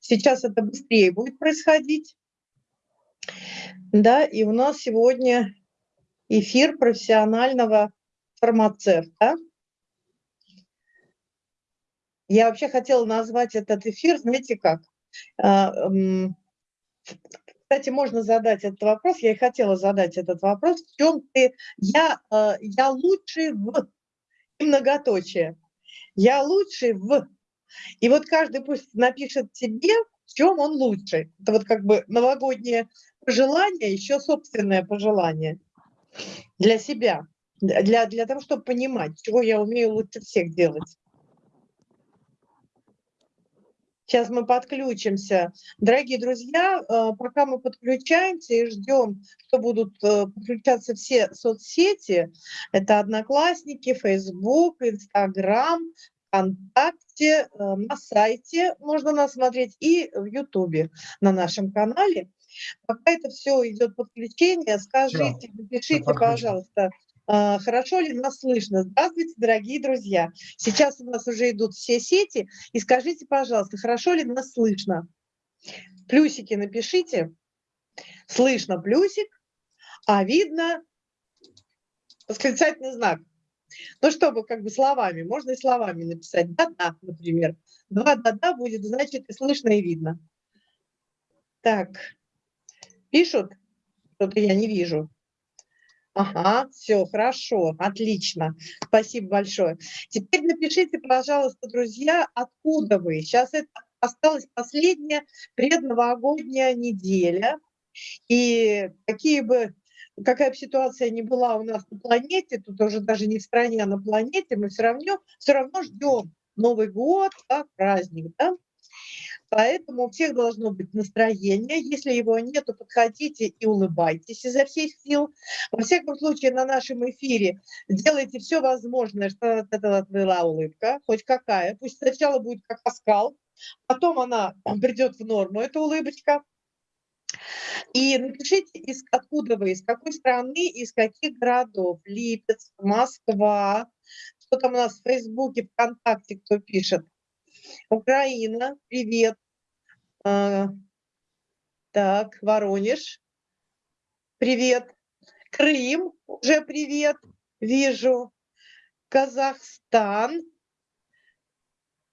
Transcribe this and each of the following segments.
Сейчас это быстрее будет происходить. Да, и у нас сегодня эфир профессионального фармацевта. Я вообще хотела назвать этот эфир, знаете как? А, кстати, можно задать этот вопрос, я и хотела задать этот вопрос. В чем ты, я, а, я лучший в многоточие. Я лучший в... И вот каждый пусть напишет себе, в чем он лучший. Это вот как бы новогоднее пожелание, еще собственное пожелание для себя, для, для того, чтобы понимать, чего я умею лучше всех делать. Сейчас мы подключимся. Дорогие друзья, э, пока мы подключаемся и ждем, что будут э, подключаться все соцсети, это Одноклассники, Facebook, Instagram, ВКонтакте, э, на сайте можно нас смотреть и в Ютубе на нашем канале. Пока это все идет подключение, скажите, напишите, пожалуйста, а, хорошо ли нас слышно? Здравствуйте, дорогие друзья. Сейчас у нас уже идут все сети. И скажите, пожалуйста, хорошо ли нас слышно? Плюсики напишите. Слышно плюсик, а видно восклицательный знак. Ну, чтобы как бы словами, можно и словами написать. Да-да, например. Два да-да будет, значит, и слышно, и видно. Так, пишут? Что-то я не вижу. Ага, все, хорошо, отлично. Спасибо большое. Теперь напишите, пожалуйста, друзья, откуда вы. Сейчас это осталась последняя предновогодняя неделя. И какие бы какая бы ситуация ни была у нас на планете, тут уже даже не в стране, а на планете, мы все равно, все равно ждем Новый год как праздник. Да? Поэтому у всех должно быть настроение. Если его нет, то подходите и улыбайтесь изо всех сил. Во всяком случае, на нашем эфире делайте все возможное, чтобы это была улыбка, хоть какая. Пусть сначала будет как оскал, потом она придет в норму, эта улыбочка. И напишите, из, откуда вы, из какой страны, из каких городов. Липецк, Москва. Что там у нас в Фейсбуке, ВКонтакте кто пишет. Украина, привет. А, так, Воронеж, привет. Крым, уже привет, вижу. Казахстан.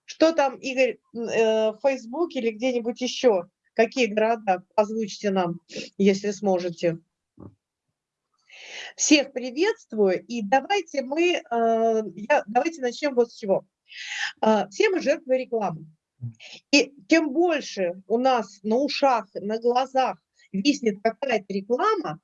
Что там, Игорь, э, в Фейсбуке или где-нибудь еще? Какие города? Озвучьте нам, если сможете. Всех приветствую, и давайте мы, э, я, давайте начнем вот с чего. А, все мы жертвы рекламы. И тем больше у нас на ушах, на глазах виснет какая-то реклама,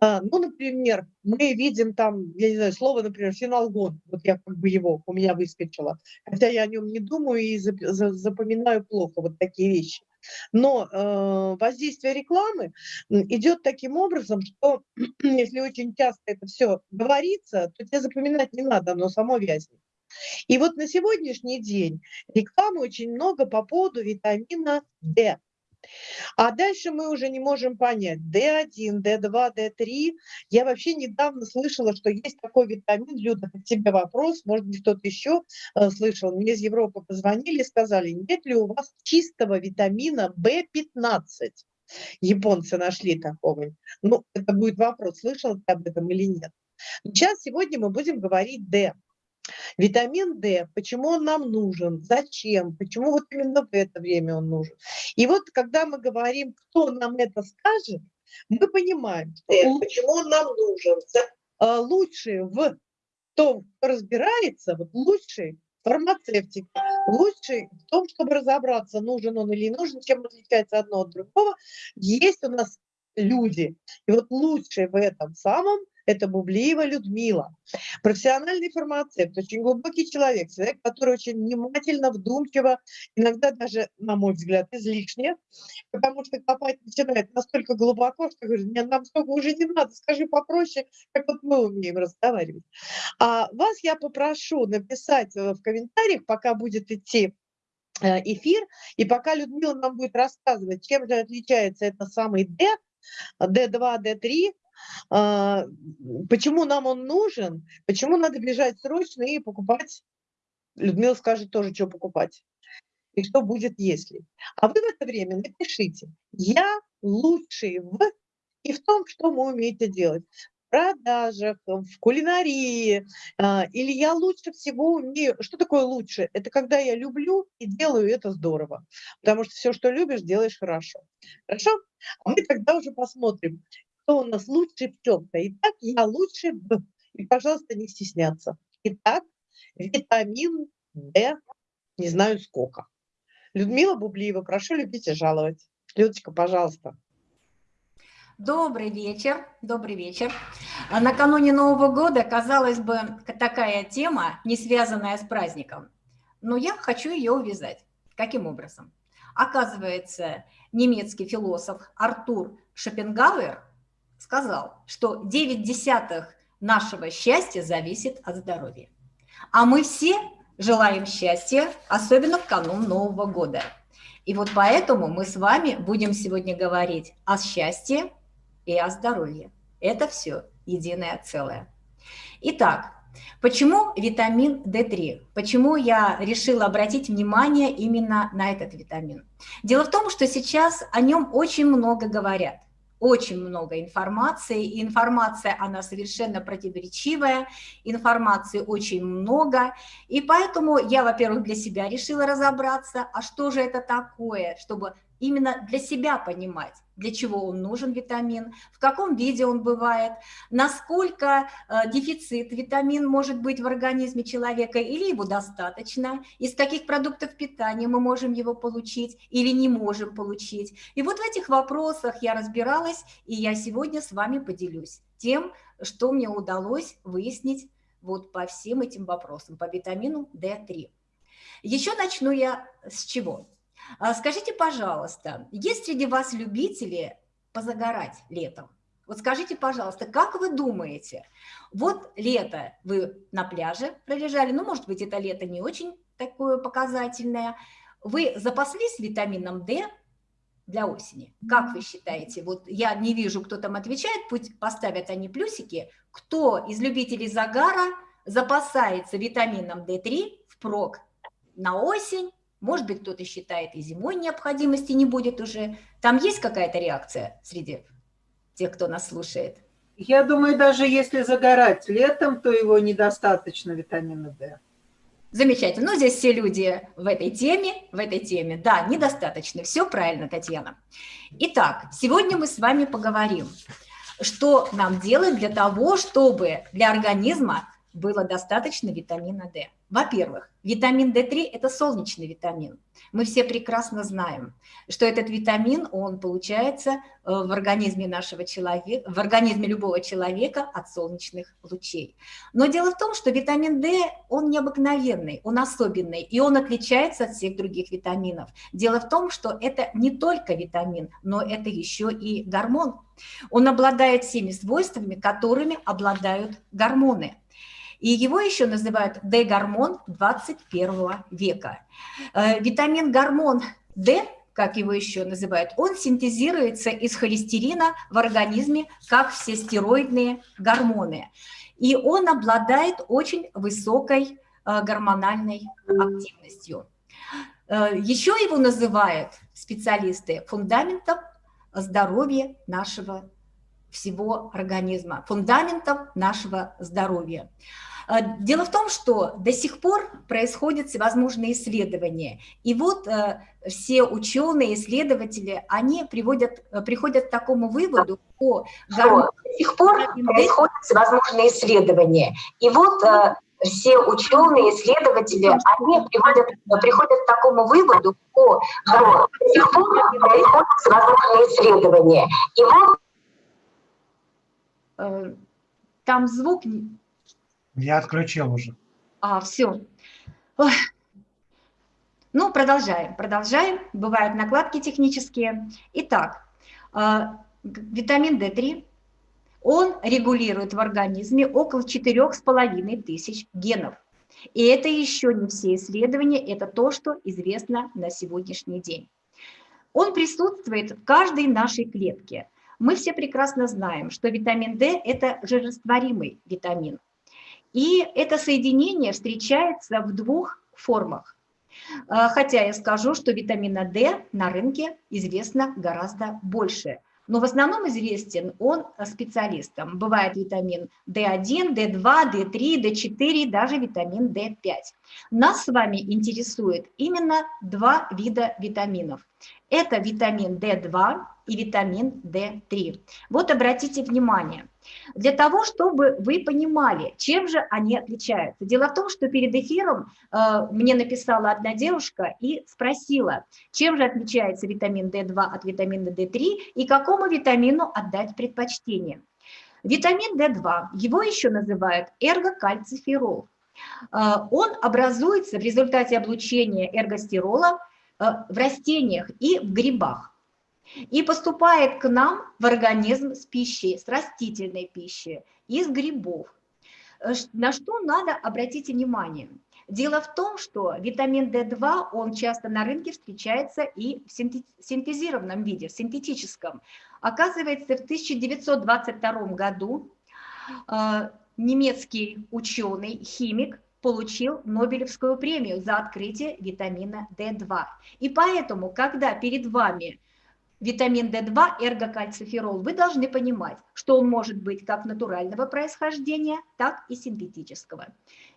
а, ну, например, мы видим там, я не знаю, слово, например, финалгон, вот я как бы его, у меня выскочило, хотя я о нем не думаю и запоминаю плохо вот такие вещи. Но э, воздействие рекламы идет таким образом, что если очень часто это все говорится, то тебе запоминать не надо, оно само вязнет. И вот на сегодняшний день рекламы очень много по поводу витамина D. А дальше мы уже не можем понять, D1, D2, D3. Я вообще недавно слышала, что есть такой витамин. Люда, к тебе вопрос, может быть, кто-то еще э, слышал. Мне из Европы позвонили и сказали, нет ли у вас чистого витамина B15? Японцы нашли такого. Ну, это будет вопрос, слышал ты об этом или нет. Сейчас, сегодня мы будем говорить D. Витамин D, почему он нам нужен, зачем, почему вот именно в это время он нужен. И вот когда мы говорим, кто нам это скажет, мы понимаем, почему он нам нужен. А, лучший в том, кто разбирается, вот лучший фармацевтик, лучший в том, чтобы разобраться, нужен он или не нужен, чем отличается одно от другого, есть у нас люди. И вот лучший в этом самом – это Бублиева Людмила. Профессиональный фармацевт, очень глубокий человек, человек, который очень внимательно, вдумчиво, иногда даже, на мой взгляд, излишне, потому что копать начинает настолько глубоко, что говорит, мне нам столько уже не надо, скажи попроще, как вот мы умеем разговаривать. А вас я попрошу написать э, в комментариях, пока будет идти э, эфир, и пока Людмила нам будет рассказывать, чем же отличается это самый D, D2, D3, а, почему нам он нужен, почему надо бежать срочно и покупать. Людмила скажет тоже, что покупать. и что будет если. А вы в это время напишите «Я лучший в» и в том, что вы умеете делать продажах, в кулинарии, а, или я лучше всего умею. Что такое лучше? Это когда я люблю и делаю это здорово, потому что все, что любишь, делаешь хорошо. Хорошо? А мы тогда уже посмотрим, кто у нас лучше в чем-то. Итак, я лучше в. И, пожалуйста, не стесняться. Итак, витамин D, не знаю сколько. Людмила Бублиева, прошу любить и жаловать. Людочка, пожалуйста. Добрый вечер, добрый вечер. А накануне Нового года, казалось бы, такая тема, не связанная с праздником, но я хочу ее увязать. Каким образом? Оказывается, немецкий философ Артур Шопенгауэр сказал, что 9 десятых нашего счастья зависит от здоровья. А мы все желаем счастья, особенно в канун Нового года. И вот поэтому мы с вами будем сегодня говорить о счастье, и о здоровье. Это все единое целое. Итак, почему витамин D3? Почему я решила обратить внимание именно на этот витамин? Дело в том, что сейчас о нем очень много говорят очень много информации, и информация, она совершенно противоречивая, информации очень много, и поэтому я, во-первых, для себя решила разобраться, а что же это такое, чтобы именно для себя понимать, для чего он нужен, витамин, в каком виде он бывает, насколько э, дефицит витамин может быть в организме человека или его достаточно, из каких продуктов питания мы можем его получить или не можем получить. И вот в этих вопросах я разбиралась, и я сегодня с вами поделюсь тем, что мне удалось выяснить вот по всем этим вопросам, по витамину D3. Еще начну я с чего? А скажите, пожалуйста, есть среди вас любители позагорать летом? Вот скажите, пожалуйста, как вы думаете, вот лето вы на пляже пролежали, ну, может быть, это лето не очень такое показательное, вы запаслись витамином D для осени? Как вы считаете? Вот я не вижу, кто там отвечает, пусть поставят они плюсики. Кто из любителей загара запасается витамином D3 впрок на осень может быть, кто-то считает, и зимой необходимости не будет уже. Там есть какая-то реакция среди тех, кто нас слушает? Я думаю, даже если загорать летом, то его недостаточно витамина D. Замечательно. Ну, здесь все люди в этой теме, в этой теме. Да, недостаточно. Все правильно, Татьяна. Итак, сегодня мы с вами поговорим, что нам делать для того, чтобы для организма было достаточно витамина D. Во-первых, витамин D3 – это солнечный витамин. Мы все прекрасно знаем, что этот витамин, он получается э, в организме нашего человека, в организме любого человека от солнечных лучей. Но дело в том, что витамин D, он необыкновенный, он особенный, и он отличается от всех других витаминов. Дело в том, что это не только витамин, но это еще и гормон. Он обладает всеми свойствами, которыми обладают гормоны – и его еще называют D-гормон 21 века. Э, витамин гормон D, как его еще называют, он синтезируется из холестерина в организме, как все стероидные гормоны. И он обладает очень высокой э, гормональной активностью. Э, еще его называют специалисты фундаментом здоровья нашего всего организма, фундаментом нашего здоровья. А, дело в том, что до сих пор происходят всевозможные исследования. И вот э, все ученые, исследователи, они приводят, э, приходят к такому выводу, что до сих пор происходят всевозможные исследования. И вот э, все ученые, исследователи, они приводят, приходят к такому выводу, что до сих пор происходят всевозможные исследования. И вот там звук я отключил уже. А, все. Ой. Ну, продолжаем, продолжаем. Бывают накладки технические. Итак, а, витамин D3, он регулирует в организме около 4,5 тысяч генов. И это еще не все исследования, это то, что известно на сегодняшний день. Он присутствует в каждой нашей клетке. Мы все прекрасно знаем, что витамин D – это жирорастворимый витамин. И это соединение встречается в двух формах. А, хотя я скажу, что витамина D на рынке известно гораздо больше. Но в основном известен он специалистам. Бывает витамин D1, D2, D3, D4, даже витамин D5. Нас с вами интересует именно два вида витаминов. Это витамин D2 и витамин D3. Вот обратите внимание, для того, чтобы вы понимали, чем же они отличаются. Дело в том, что перед эфиром э, мне написала одна девушка и спросила, чем же отличается витамин D2 от витамина D3 и какому витамину отдать предпочтение. Витамин D2, его еще называют эргокальциферол. Э, он образуется в результате облучения эргостерола э, в растениях и в грибах и поступает к нам в организм с пищей, с растительной пищей, из грибов. Э, на что надо обратить внимание? Дело в том, что витамин D2, он часто на рынке встречается и в синтезированном виде, в синтетическом. Оказывается, в 1922 году э, немецкий ученый, химик, получил Нобелевскую премию за открытие витамина D2. И поэтому, когда перед вами витамин D2, эргокальциферол, вы должны понимать, что он может быть как натурального происхождения, так и синтетического.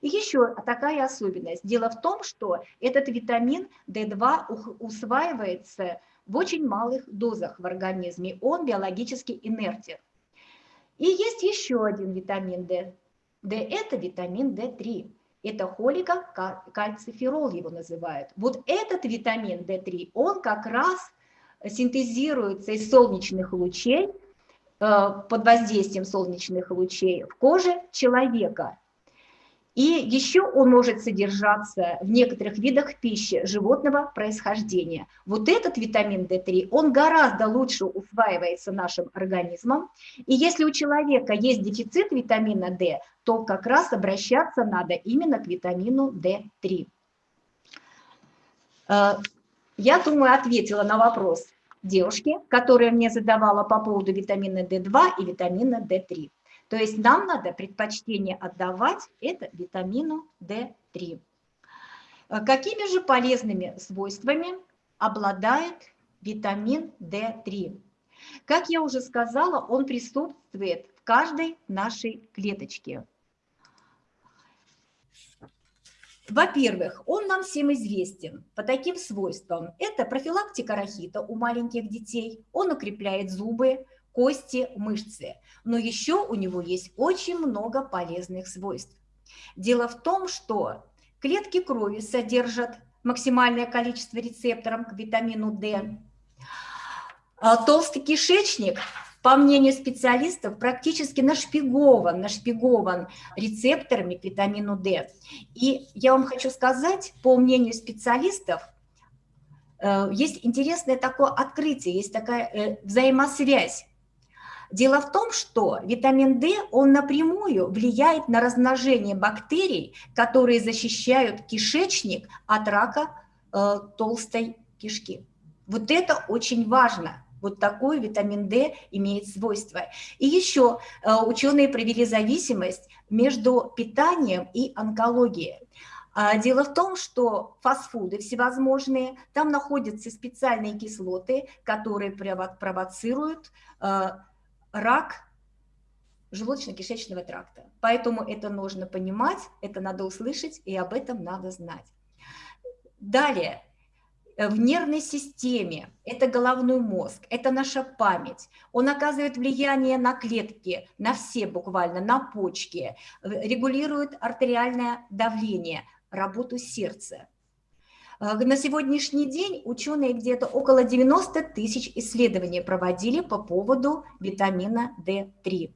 И еще такая особенность. Дело в том, что этот витамин D2 усваивается в очень малых дозах в организме, он биологически инертен. И есть еще один витамин D. D – это витамин D3. Это холикокальциферол его называют. Вот этот витамин D3, он как раз синтезируется из солнечных лучей, э, под воздействием солнечных лучей в коже человека. И еще он может содержаться в некоторых видах пищи животного происхождения. Вот этот витамин D3, он гораздо лучше усваивается нашим организмом. И если у человека есть дефицит витамина D, то как раз обращаться надо именно к витамину D3. Я думаю, ответила на вопрос девушки, которая мне задавала по поводу витамина D2 и витамина D3. То есть нам надо предпочтение отдавать это витамину D3. Э, какими же полезными свойствами обладает витамин D3? Как я уже сказала, он присутствует в каждой нашей клеточке. Во-первых, он нам всем известен по таким свойствам. Это профилактика рахита у маленьких детей, он укрепляет зубы, кости, мышцы. Но еще у него есть очень много полезных свойств. Дело в том, что клетки крови содержат максимальное количество рецепторов к витамину D. А толстый кишечник по мнению специалистов, практически нашпигован, нашпигован рецепторами к витамину D. И я вам хочу сказать, по мнению специалистов, э, есть интересное такое открытие, есть такая э, взаимосвязь. Дело в том, что витамин D, он напрямую влияет на размножение бактерий, которые защищают кишечник от рака э, толстой кишки. Вот это очень важно. Вот такой витамин D имеет свойства. И еще э, ученые провели зависимость между питанием и онкологией. А, дело в том, что фастфуды всевозможные, там находятся специальные кислоты, которые провоцируют э, рак желудочно-кишечного тракта. Поэтому это нужно понимать, это надо услышать, и об этом надо знать. Далее, в нервной системе, это головной мозг, это наша память. Он оказывает влияние на клетки, на все буквально, на почки, регулирует артериальное давление, работу сердца. Э, на сегодняшний день ученые где-то около 90 тысяч исследований проводили по поводу витамина D3.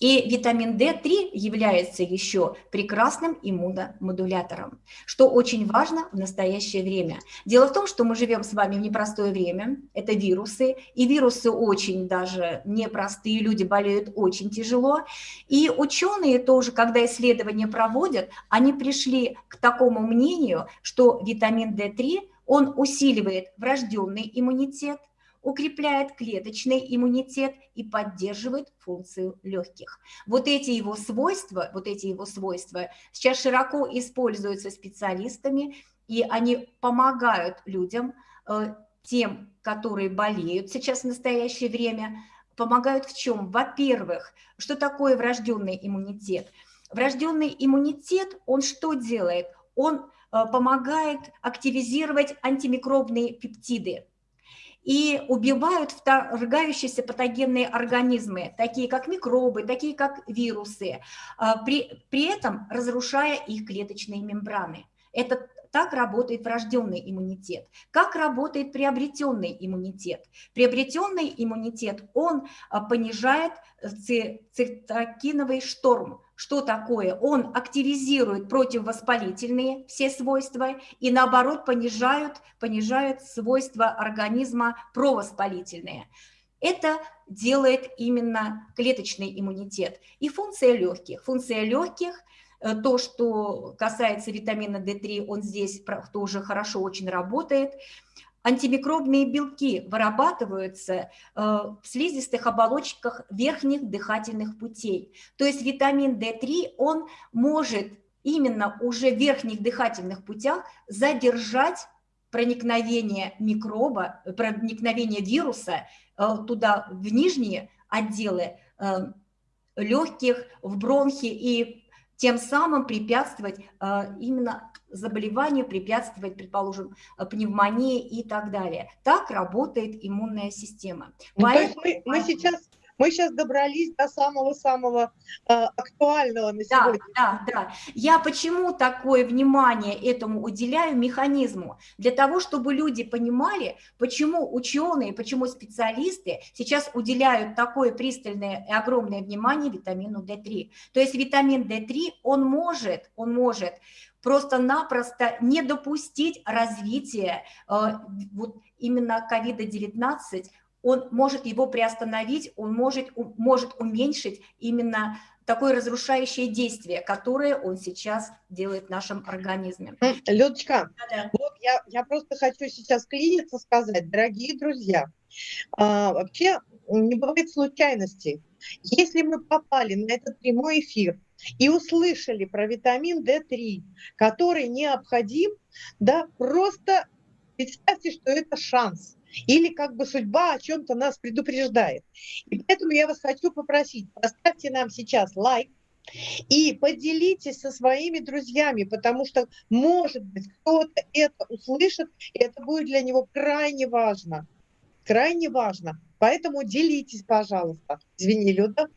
И витамин D3 является еще прекрасным иммуномодулятором, что очень важно в настоящее время. Дело в том, что мы живем с вами в непростое время, это вирусы, и вирусы очень даже непростые, люди болеют очень тяжело. И ученые тоже, когда исследования проводят, они пришли к такому мнению, что витамин D3, он усиливает врожденный иммунитет, укрепляет клеточный иммунитет и поддерживает функцию легких. Вот эти его свойства, вот эти его свойства сейчас широко используются специалистами и они помогают людям, э, тем, которые болеют сейчас в настоящее время, помогают в чем? Во-первых, что такое врожденный иммунитет? Врожденный иммунитет, он что делает? Он э, помогает активизировать антимикробные пептиды и убивают вторгающиеся патогенные организмы, такие как микробы, такие как вирусы, а, при, при этом разрушая их клеточные мембраны. Это так работает врожденный иммунитет. Как работает приобретенный иммунитет? Приобретенный иммунитет, он а, понижает цитокиновый шторм, что такое? Он активизирует противовоспалительные все свойства и наоборот понижают, понижают свойства организма провоспалительные. Это делает именно клеточный иммунитет. И функция легких. Функция легких э, – то, что касается витамина D3, он здесь тоже хорошо очень работает. Антимикробные белки вырабатываются э, в слизистых оболочках верхних дыхательных путей. То есть витамин D3, он может именно уже в верхних дыхательных путях задержать проникновение микроба, проникновение вируса э, туда, в нижние отделы э, легких, в бронхи и тем самым препятствовать именно заболеванию, препятствовать, предположим, э, пневмонии и так далее. Так работает иммунная система. Ну, Поэтому... Мы, мы сейчас мы сейчас добрались до самого-самого э, актуального на сегодня. Да, да, да. Я почему такое внимание этому уделяю механизму? Для того, чтобы люди понимали, почему ученые, почему специалисты сейчас уделяют такое пристальное и огромное внимание витамину D3. То есть витамин D3, он может, он может просто-напросто не допустить развития э, вот именно COVID-19, он может его приостановить, он может, может уменьшить именно такое разрушающее действие, которое он сейчас делает в нашем организме. Людочка, да -да. вот я, я просто хочу сейчас клиниться сказать, дорогие друзья, а, вообще не бывает случайностей. Если мы попали на этот прямой эфир, и услышали про витамин D3, который необходим, да, просто представьте, что это шанс. Или как бы судьба о чем-то нас предупреждает. И поэтому я вас хочу попросить, поставьте нам сейчас лайк, и поделитесь со своими друзьями, потому что, может быть, кто-то это услышит, и это будет для него крайне важно. Крайне важно. Поэтому делитесь, пожалуйста. Извини, Люда.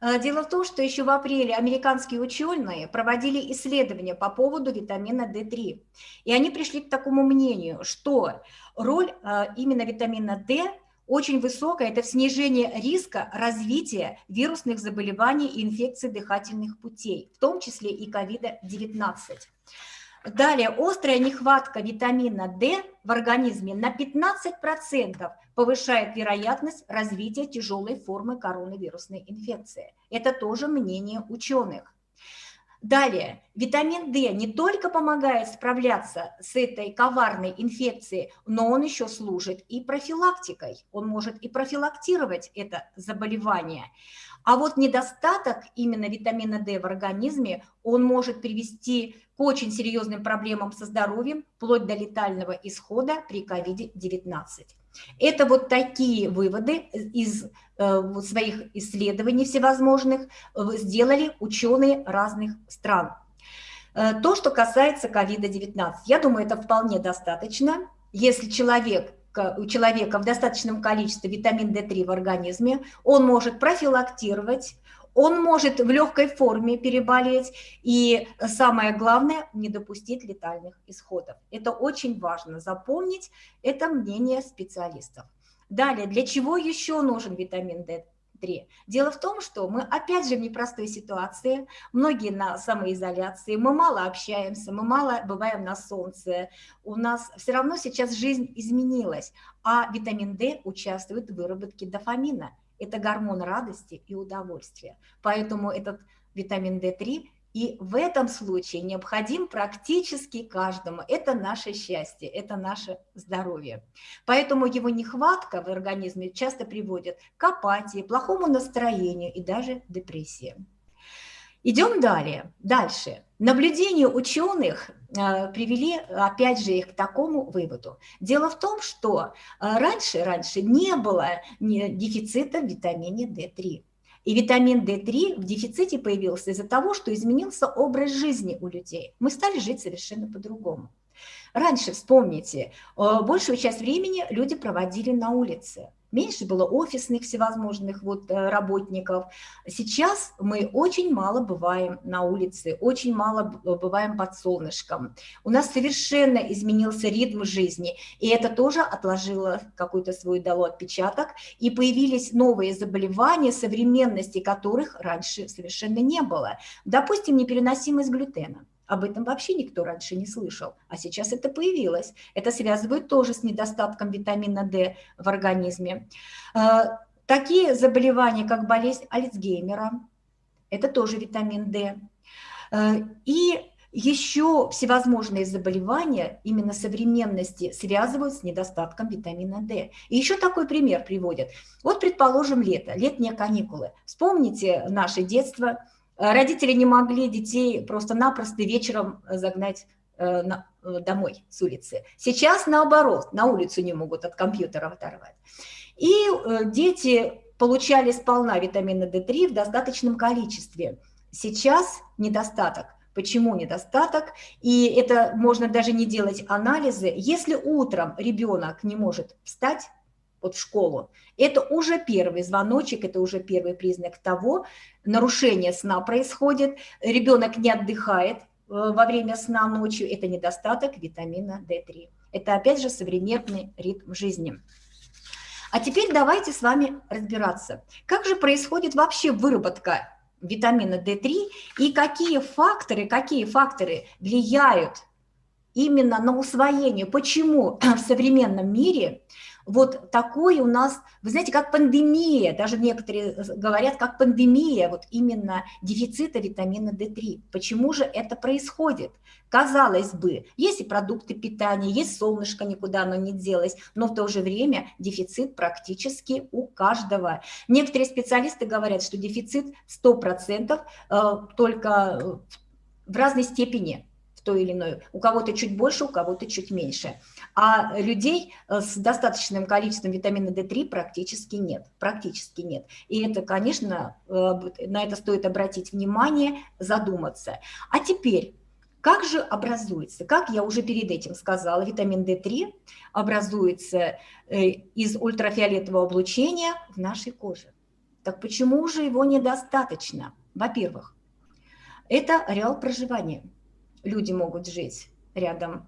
Э, дело в том, что еще в апреле американские ученые проводили исследования по поводу витамина D3. И они пришли к такому мнению, что роль э, именно витамина D очень высокая, это в снижении риска развития вирусных заболеваний и инфекций дыхательных путей, в том числе и COVID-19. Далее, острая нехватка витамина D в организме на 15% повышает вероятность развития тяжелой формы коронавирусной инфекции. Это тоже мнение ученых. Далее, витамин D не только помогает справляться с этой коварной инфекцией, но он еще служит и профилактикой. Он может и профилактировать это заболевание. А вот недостаток именно витамина D в организме, он может привести к очень серьезным проблемам со здоровьем, вплоть до летального исхода при COVID-19. Это вот такие выводы из э, своих исследований всевозможных э, сделали ученые разных стран. Э, то, что касается COVID-19, я думаю, это вполне достаточно. Если человек у человека в достаточном количестве витамин D3 в организме, он может профилактировать, он может в легкой форме переболеть, и самое главное, не допустить летальных исходов. Это очень важно запомнить, это мнение специалистов. Далее, для чего еще нужен витамин D3? 3. Дело в том, что мы опять же в непростой ситуации, многие на самоизоляции, мы мало общаемся, мы мало бываем на солнце, у нас все равно сейчас жизнь изменилась, а витамин D участвует в выработке дофамина. Это гормон радости и удовольствия. Поэтому этот витамин D3 и в этом случае необходим практически каждому. Это наше счастье, это наше здоровье. Поэтому его нехватка в организме часто приводит к апатии, плохому настроению и даже депрессии. Идем далее. Дальше. Наблюдения ученых э, привели, опять же, их к такому выводу. Дело в том, что э, раньше, раньше не было дефицита в витамине D3. И витамин D3 в дефиците появился из-за того, что изменился образ жизни у людей. Мы стали жить совершенно по-другому. Раньше, вспомните, э, большую часть времени люди проводили на улице меньше было офисных всевозможных вот э, работников. Сейчас мы очень мало бываем на улице, очень мало бываем под солнышком. У нас совершенно изменился ритм жизни, и это тоже отложило какой-то свой дало отпечаток, и появились новые заболевания, современности которых раньше совершенно не было. Допустим, непереносимость глютена. Об этом вообще никто раньше не слышал, а сейчас это появилось. Это связывают тоже с недостатком витамина D в организме. А, такие заболевания, как болезнь Альцгеймера, это тоже витамин D. А, и еще всевозможные заболевания именно современности связывают с недостатком витамина D. И еще такой пример приводят. Вот, предположим, лето, летние каникулы. Вспомните наше детство – родители не могли детей просто-напросто вечером э, загнать э, домой с улицы. Сейчас наоборот, на улицу не могут от компьютера оторвать. И дети получали сполна витамина D3 в достаточном количестве. Сейчас недостаток. Почему недостаток? И это можно даже не делать анализы. Если утром ребенок не может встать, вот в школу, это уже первый звоночек, это уже первый признак того, нарушение сна происходит, ребенок не отдыхает э, во время сна ночью, это недостаток витамина D3. Это опять же современный ритм жизни. А теперь давайте с вами разбираться, как же происходит вообще выработка витамина D3 и какие факторы, какие факторы влияют именно на усвоение, почему в современном мире вот такой у нас, вы знаете, как пандемия, даже некоторые говорят, как пандемия, вот именно дефицита витамина D3. Почему же это происходит? Казалось бы, есть и продукты питания, есть солнышко, никуда оно не делось, но в то же время дефицит практически у каждого. Некоторые специалисты говорят, что дефицит 100% э, только в разной степени той или иной. У кого-то чуть больше, у кого-то чуть меньше. А людей э, с достаточным количеством витамина D3 практически нет. Практически нет. И это, конечно, э, на это стоит обратить внимание, задуматься. А теперь... Как же образуется? Как я уже перед этим сказала, витамин D3 образуется э, из ультрафиолетового облучения в нашей коже. Так почему же его недостаточно? Во-первых, это ареал проживания люди могут жить рядом,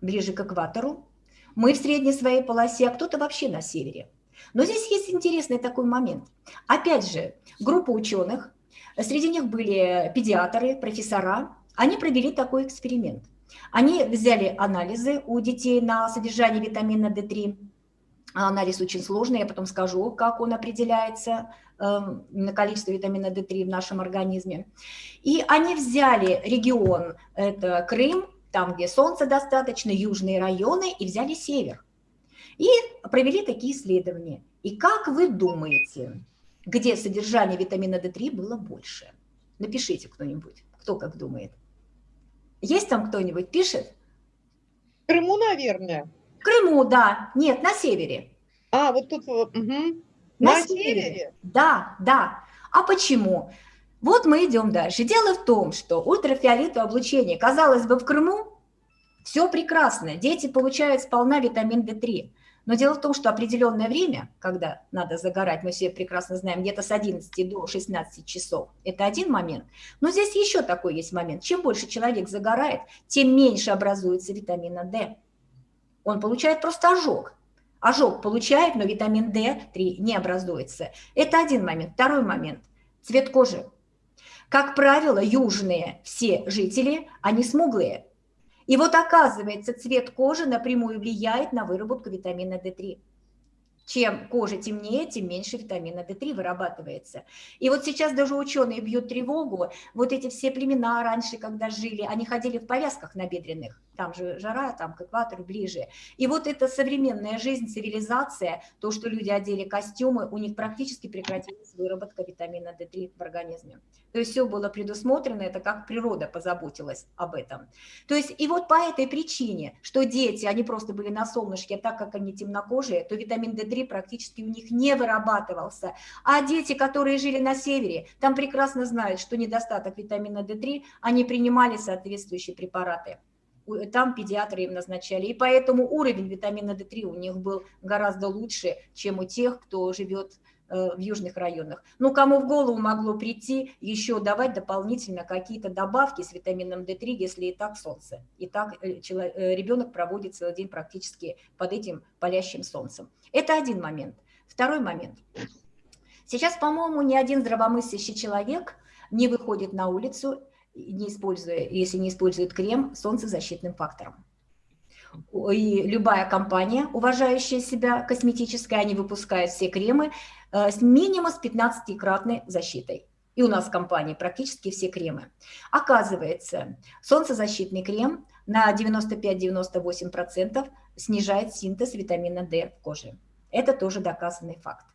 ближе к экватору. Мы в средней своей полосе, а кто-то вообще на севере. Но здесь есть интересный такой момент. Опять же, группа ученых, среди них были педиатры, профессора, они провели такой эксперимент. Они взяли анализы у детей на содержание витамина D3. Анализ очень сложный, я потом скажу, как он определяется на количество витамина D3 в нашем организме. И они взяли регион, это Крым, там, где солнца достаточно, южные районы, и взяли север. И провели такие исследования. И как вы думаете, где содержание витамина D3 было больше? Напишите кто-нибудь, кто как думает. Есть там кто-нибудь, пишет? Крыму, наверное. Крыму, да. Нет, на севере. А, вот тут... Угу. На, на севере? севере? Да, да. А почему? Вот мы идем дальше. Дело в том, что ультрафиолетовое облучение, казалось бы, в Крыму все прекрасно, дети получают сполна витамин D3. Но дело в том, что определенное время, когда надо загорать, мы все прекрасно знаем, где-то с 11 до 16 часов, это один момент. Но здесь еще такой есть момент. Чем больше человек загорает, тем меньше образуется витамина D. Он получает просто ожог. Ожог получает, но витамин D3 не образуется. Это один момент. Второй момент – цвет кожи. Как правило, южные все жители, они смуглые. И вот оказывается, цвет кожи напрямую влияет на выработку витамина D3. Чем кожа темнее, тем меньше витамина D3 вырабатывается. И вот сейчас даже ученые бьют тревогу. Вот эти все племена раньше, когда жили, они ходили в повязках набедренных. там же жара, там к экватору ближе. И вот эта современная жизнь, цивилизация, то, что люди одели костюмы, у них практически прекратилась выработка витамина D3 в организме. То есть все было предусмотрено, это как природа позаботилась об этом. То есть и вот по этой причине, что дети, они просто были на солнышке, а так как они темнокожие, то витамин D3 практически у них не вырабатывался. А дети, которые жили на севере, там прекрасно знают, что недостаток витамина D3, они принимали соответствующие препараты там педиатры им назначали. И поэтому уровень витамина D3 у них был гораздо лучше, чем у тех, кто живет в южных районах. Ну, кому в голову могло прийти еще давать дополнительно какие-то добавки с витамином D3, если и так солнце, и так э, э, ребенок проводит целый день практически под этим палящим солнцем. Это один момент. Второй момент. Сейчас, по-моему, ни один здравомыслящий человек не выходит на улицу, не используя, если не использует крем, солнцезащитным фактором. И любая компания, уважающая себя косметическая, они выпускают все кремы Э, с минимум с 15-кратной защитой. И у нас в компании практически все кремы. Оказывается, солнцезащитный крем на 95-98% снижает синтез витамина D в коже. Это тоже доказанный факт.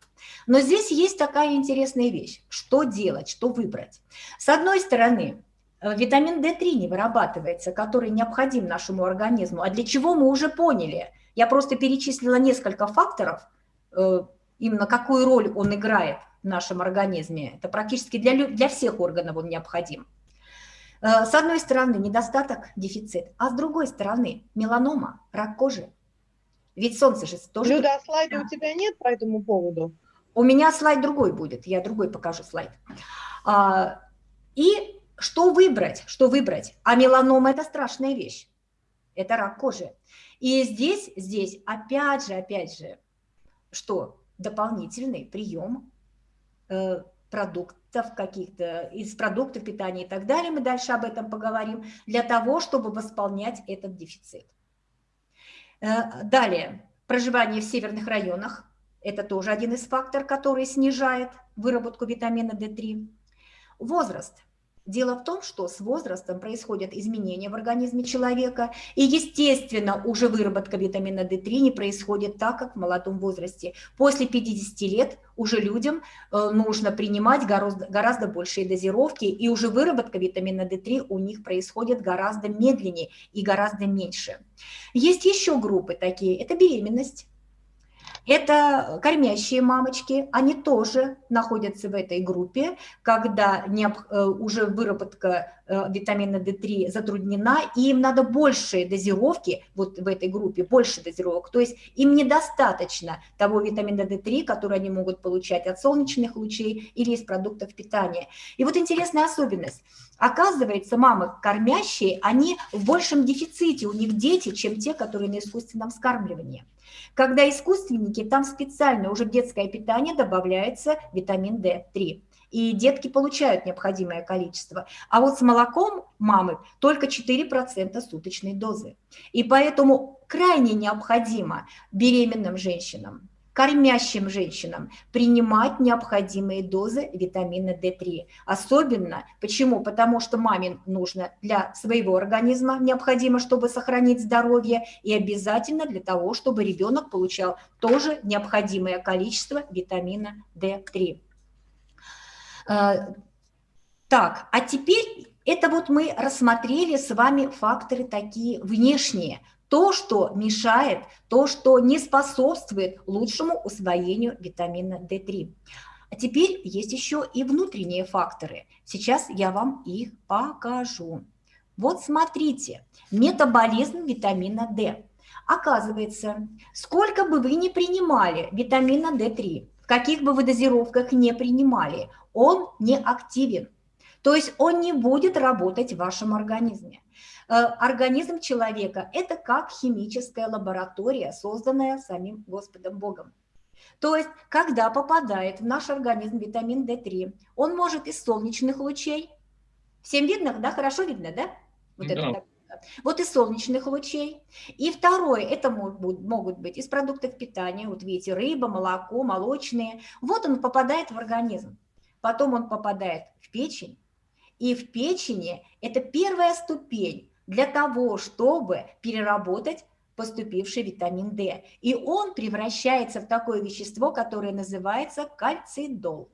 Но здесь есть такая интересная вещь. Что делать, что выбрать? С одной стороны, витамин D3 не вырабатывается, который необходим нашему организму. А для чего мы уже поняли? Я просто перечислила несколько факторов, э, именно какую роль он играет в нашем организме. Это практически для, для всех органов он необходим. Э, с одной стороны, недостаток, дефицит, а с другой стороны, меланома, рак кожи. Ведь солнце же тоже... Люда, а слайда у тебя нет по этому поводу? У меня слайд другой будет, я другой покажу слайд. А, и что выбрать, что выбрать? А меланома – это страшная вещь, это рак кожи. И здесь, здесь опять же, опять же, что? дополнительный прием э, продуктов каких-то, из продуктов питания и так далее, мы дальше об этом поговорим, для того, чтобы восполнять этот дефицит. Э, далее, проживание в северных районах, это тоже один из факторов, который снижает выработку витамина D3. Возраст – Дело в том, что с возрастом происходят изменения в организме человека, и, естественно, уже выработка витамина D3 не происходит так, как в молодом возрасте. После 50 лет уже людям э, нужно принимать гораздо, гораздо большие дозировки, и уже выработка витамина D3 у них происходит гораздо медленнее и гораздо меньше. Есть еще группы такие, это беременность, это кормящие мамочки, они тоже находятся в этой группе, когда э, уже выработка э, витамина D3 затруднена, и им надо большие дозировки вот в этой группе, больше дозировок, то есть им недостаточно того витамина D3, который они могут получать от солнечных лучей или из продуктов питания. И вот интересная особенность. Оказывается, мамы кормящие, они в большем дефиците, у них дети, чем те, которые на искусственном скармливании. Когда искусственники, там специально уже в детское питание добавляется витамин D3 и детки получают необходимое количество. А вот с молоком мамы только 4% суточной дозы. И поэтому крайне необходимо беременным женщинам кормящим женщинам принимать необходимые дозы витамина D3. Особенно, почему? Потому что маме нужно для своего организма, необходимо, чтобы сохранить здоровье, и обязательно для того, чтобы ребенок получал тоже необходимое количество витамина D3. Э, так, а теперь это вот мы рассмотрели с вами факторы такие внешние – то, что мешает, то, что не способствует лучшему усвоению витамина D3. А теперь есть еще и внутренние факторы. Сейчас я вам их покажу. Вот смотрите, метаболизм витамина D. Оказывается, сколько бы вы ни принимали витамина D3, в каких бы вы дозировках не принимали, он не активен. То есть он не будет работать в вашем организме. Э, организм человека – это как химическая лаборатория, созданная самим Господом Богом. То есть, когда попадает в наш организм витамин D3, он может из солнечных лучей, всем видно, да, хорошо видно, да? Вот, да. Это, вот из солнечных лучей. И второе, это могут, могут быть из продуктов питания, вот видите, рыба, молоко, молочные. Вот он попадает в организм. Потом он попадает в печень. И в печени это первая ступень для того, чтобы переработать поступивший витамин D. И он превращается в такое вещество, которое называется кальцидол.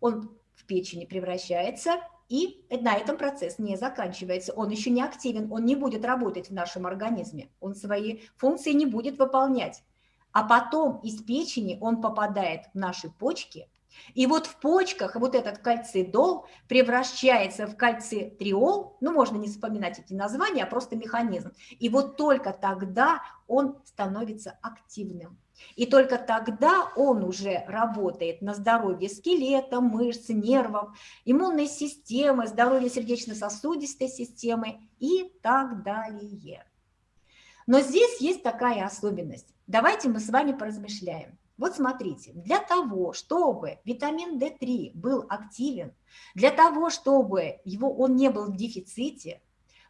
Он в печени превращается, и на этом процесс не заканчивается. Он еще не активен, он не будет работать в нашем организме, он свои функции не будет выполнять. А потом из печени он попадает в наши почки – и вот в почках вот этот кальцидол превращается в кальцитриол, ну, можно не вспоминать эти названия, а просто механизм. И вот только тогда он становится активным. И только тогда он уже работает на здоровье скелета, мышц, нервов, иммунной системы, здоровье сердечно-сосудистой системы и так далее. Но здесь есть такая особенность. Давайте мы с вами поразмышляем. Вот смотрите, для того, чтобы витамин D3 был активен, для того, чтобы его, он не был в дефиците,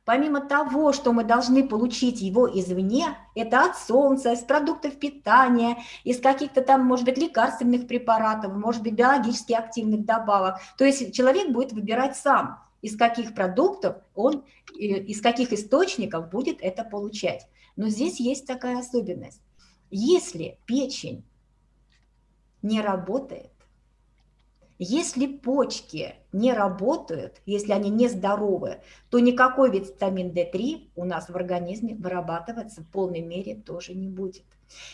помимо того, что мы должны получить его извне, это от солнца, из продуктов питания, из каких-то там, может быть, лекарственных препаратов, может быть, биологически активных добавок. То есть человек будет выбирать сам, из каких продуктов он, э, из каких источников будет это получать. Но здесь есть такая особенность. Если печень не работает. Если почки не работают, если они не здоровы, то никакой витамин D3 у нас в организме вырабатываться в полной мере тоже не будет.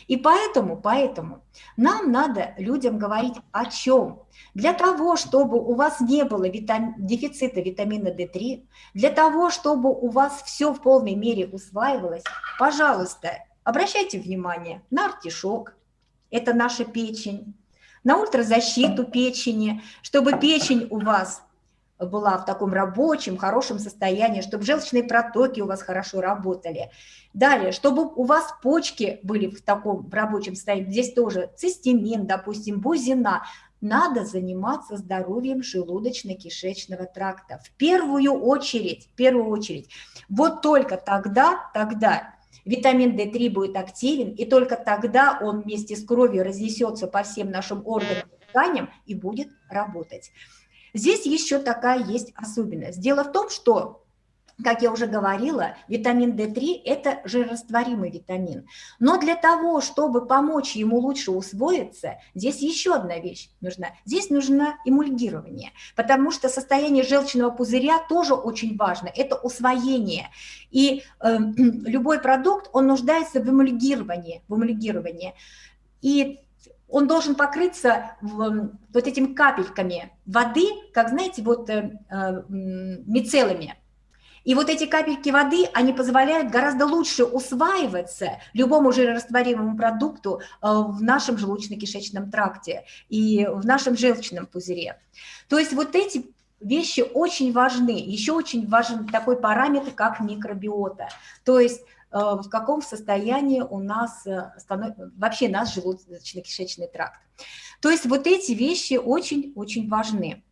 И поэтому, поэтому нам надо людям говорить о чем? Для того, чтобы у вас не было витам... дефицита витамина D3, для того, чтобы у вас все в полной мере усваивалось, пожалуйста, обращайте внимание на артишок, это наша печень, на ультразащиту печени, чтобы печень у вас была в таком рабочем, хорошем состоянии, чтобы желчные протоки у вас хорошо работали. Далее, чтобы у вас почки были в таком рабочем состоянии, здесь тоже цистемин, допустим, бузина, надо заниматься здоровьем желудочно-кишечного тракта. В первую очередь, в первую очередь. Вот только тогда, тогда витамин D3 будет активен, и только тогда он вместе с кровью разнесется по всем нашим органам, тканям и будет работать. Здесь еще такая есть особенность. Дело в том, что как я уже говорила, витамин D3 – это жирорастворимый витамин. Но для того, чтобы помочь ему лучше усвоиться, здесь еще одна вещь нужна. Здесь нужно эмульгирование, потому что состояние желчного пузыря тоже очень важно. Это усвоение. И э, любой продукт, он нуждается в эмульгировании. В эмульгировании. И он должен покрыться в, вот этими капельками воды, как, знаете, вот э, э, мицеллами. И вот эти капельки воды, они позволяют гораздо лучше усваиваться любому жирорастворимому продукту э, в нашем желудочно-кишечном тракте и в нашем желчном пузыре. То есть вот эти вещи очень важны. Еще очень важен такой параметр, как микробиота. То есть э, в каком состоянии у нас э, вообще наш желудочно-кишечный тракт. То есть вот эти вещи очень-очень важны.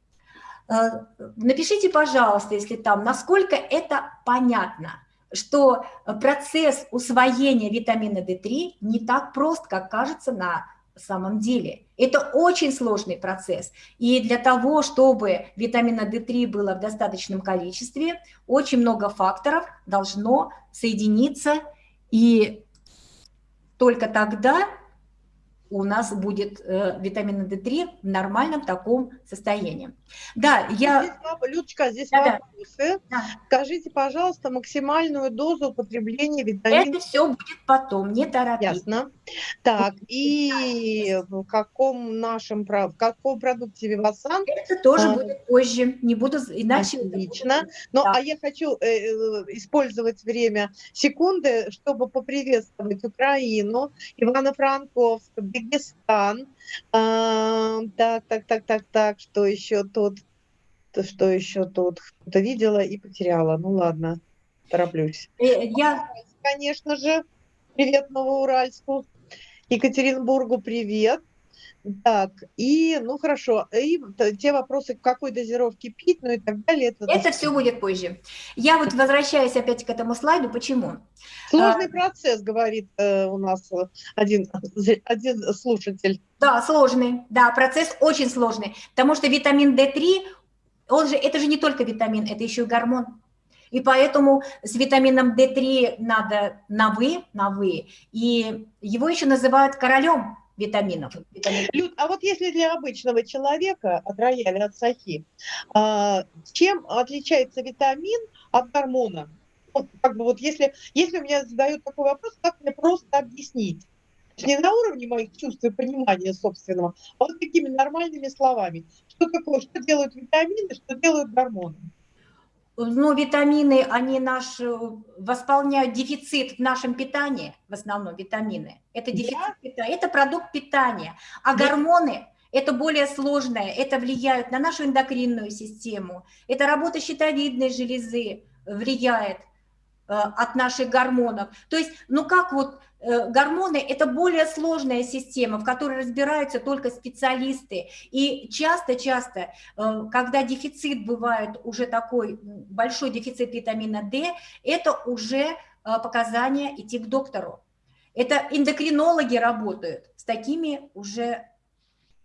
Э, напишите, пожалуйста, если там, насколько это понятно, что процесс усвоения витамина D3 не так прост, как кажется на самом деле. Это очень сложный процесс. И для того, чтобы витамина D3 было в достаточном количестве, очень много факторов должно соединиться, и только тогда у нас будет э, витамина D3 в нормальном таком состоянии. Да, я... Здесь, Людочка, здесь да, вопросы. Да. Скажите, пожалуйста, максимальную дозу употребления витамина... Это все будет потом, не торопитесь. Ясно. Так, и в каком нашем, в каком продукте Вивасан? Это тоже а, будет позже, не буду, иначе... Отлично. Ну, да. а я хочу э, э, использовать время секунды, чтобы поприветствовать Украину, Ивано-Франковск, Дагестан. А, так, так, так, так, так, что еще тут? Что еще тут? Кто-то видела и потеряла. Ну ладно, тороплюсь. Э, я... Конечно же, привет Новоуральску. Екатеринбургу привет. Так, и, ну хорошо, и те вопросы, какой дозировки пить, ну и так далее. Это, это все будет позже. Я вот возвращаюсь опять к этому слайду. Почему? Сложный а, процесс, говорит э, у нас один, один слушатель. Да, сложный, да, процесс очень сложный, потому что витамин D3, он же, это же не только витамин, это еще и гормон. И поэтому с витамином D3 надо на «вы», на «вы». И его еще называют королем витаминов. Витамин. Люд, а вот если для обычного человека от рояля, от сахи, а, чем отличается витамин от гормона? Вот, как бы вот если, если меня задают такой вопрос, как мне просто объяснить? Не на уровне моих чувств и понимания собственного, а вот такими нормальными словами. Что такое, что делают витамины, что делают гормоны? Ну, витамины, они наш, э, восполняют дефицит в нашем питании, в основном витамины. Это дефицит да? питания, это продукт питания. А да. гормоны – это более сложное, это влияет на нашу эндокринную систему, это работа щитовидной железы влияет – Э, от наших гормонов. То есть, ну как вот гормоны – это более сложная система, в которой разбираются только специалисты. И часто-часто, э, когда дефицит бывает уже такой, большой дефицит витамина D, это уже показания идти к доктору. Это эндокринологи работают с такими уже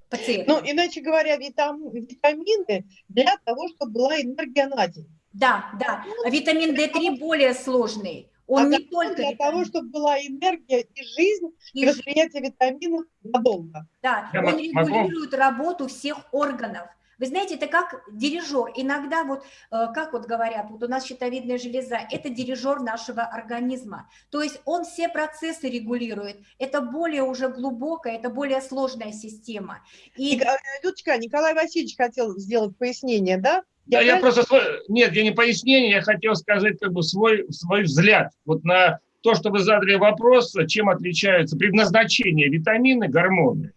пациентами. Ну, иначе говоря, витамины для того, чтобы была энергия на день. Да, да. А витамин D3 более сложный. Он а не только для того, чтобы была энергия и жизнь, и, и восприятие витаминов надолго. Да, Я он регулирует работу всех органов. Вы знаете, это как дирижер. Иногда вот, э, как вот говорят, вот у нас щитовидная железа, это дирижер нашего организма. То есть он все процессы регулирует. Это более уже глубокая, это более сложная система. И... Людочка, Николай Васильевич хотел сделать пояснение, да? Я, я просто свой, нет, я не пояснение, я хотел сказать как бы свой, свой взгляд вот на то, что вы задали вопрос, чем отличаются предназначение витамины, гормоны.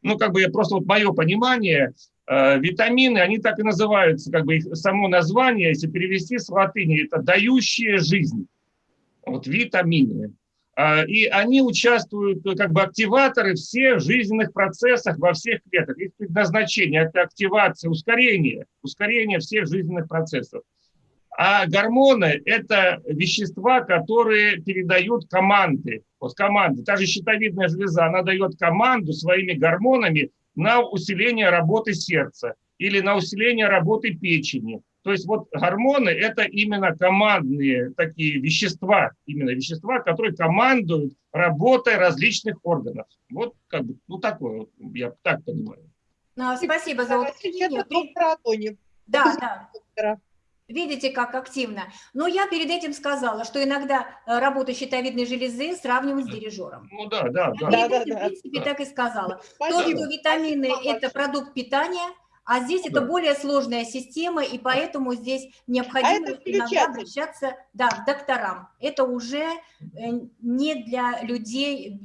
Ну, как бы я просто вот мое понимание, э, витамины, они так и называются, как бы их само название, если перевести с латыни, это дающие жизнь. Вот витамины. А, и они участвуют, э, как бы активаторы всех жизненных процессах во всех клетках. Их предназначение – это активация, ускорение, ускорение всех жизненных процессов. А гормоны – это вещества, которые передают команды. Вот команды. Та же щитовидная железа, она дает команду своими гормонами на усиление работы сердца или на усиление работы печени то есть вот гормоны – это именно командные такие вещества, именно вещества, которые командуют работой различных органов. Вот как бы, ну такое, вот, я так понимаю. Ну, спасибо за уточнение. Да, да. Видите, как активно. Но я перед этим сказала, что иногда э, работу щитовидной железы сравнивают с дирижером. Ну да, да. Я да, да, да, в принципе, да. так и сказала. Спасибо. То, что витамины – это продукт питания – а здесь да. это более сложная система, и поэтому здесь необходимо а иногда обращаться да, к докторам. Это уже э, не для людей,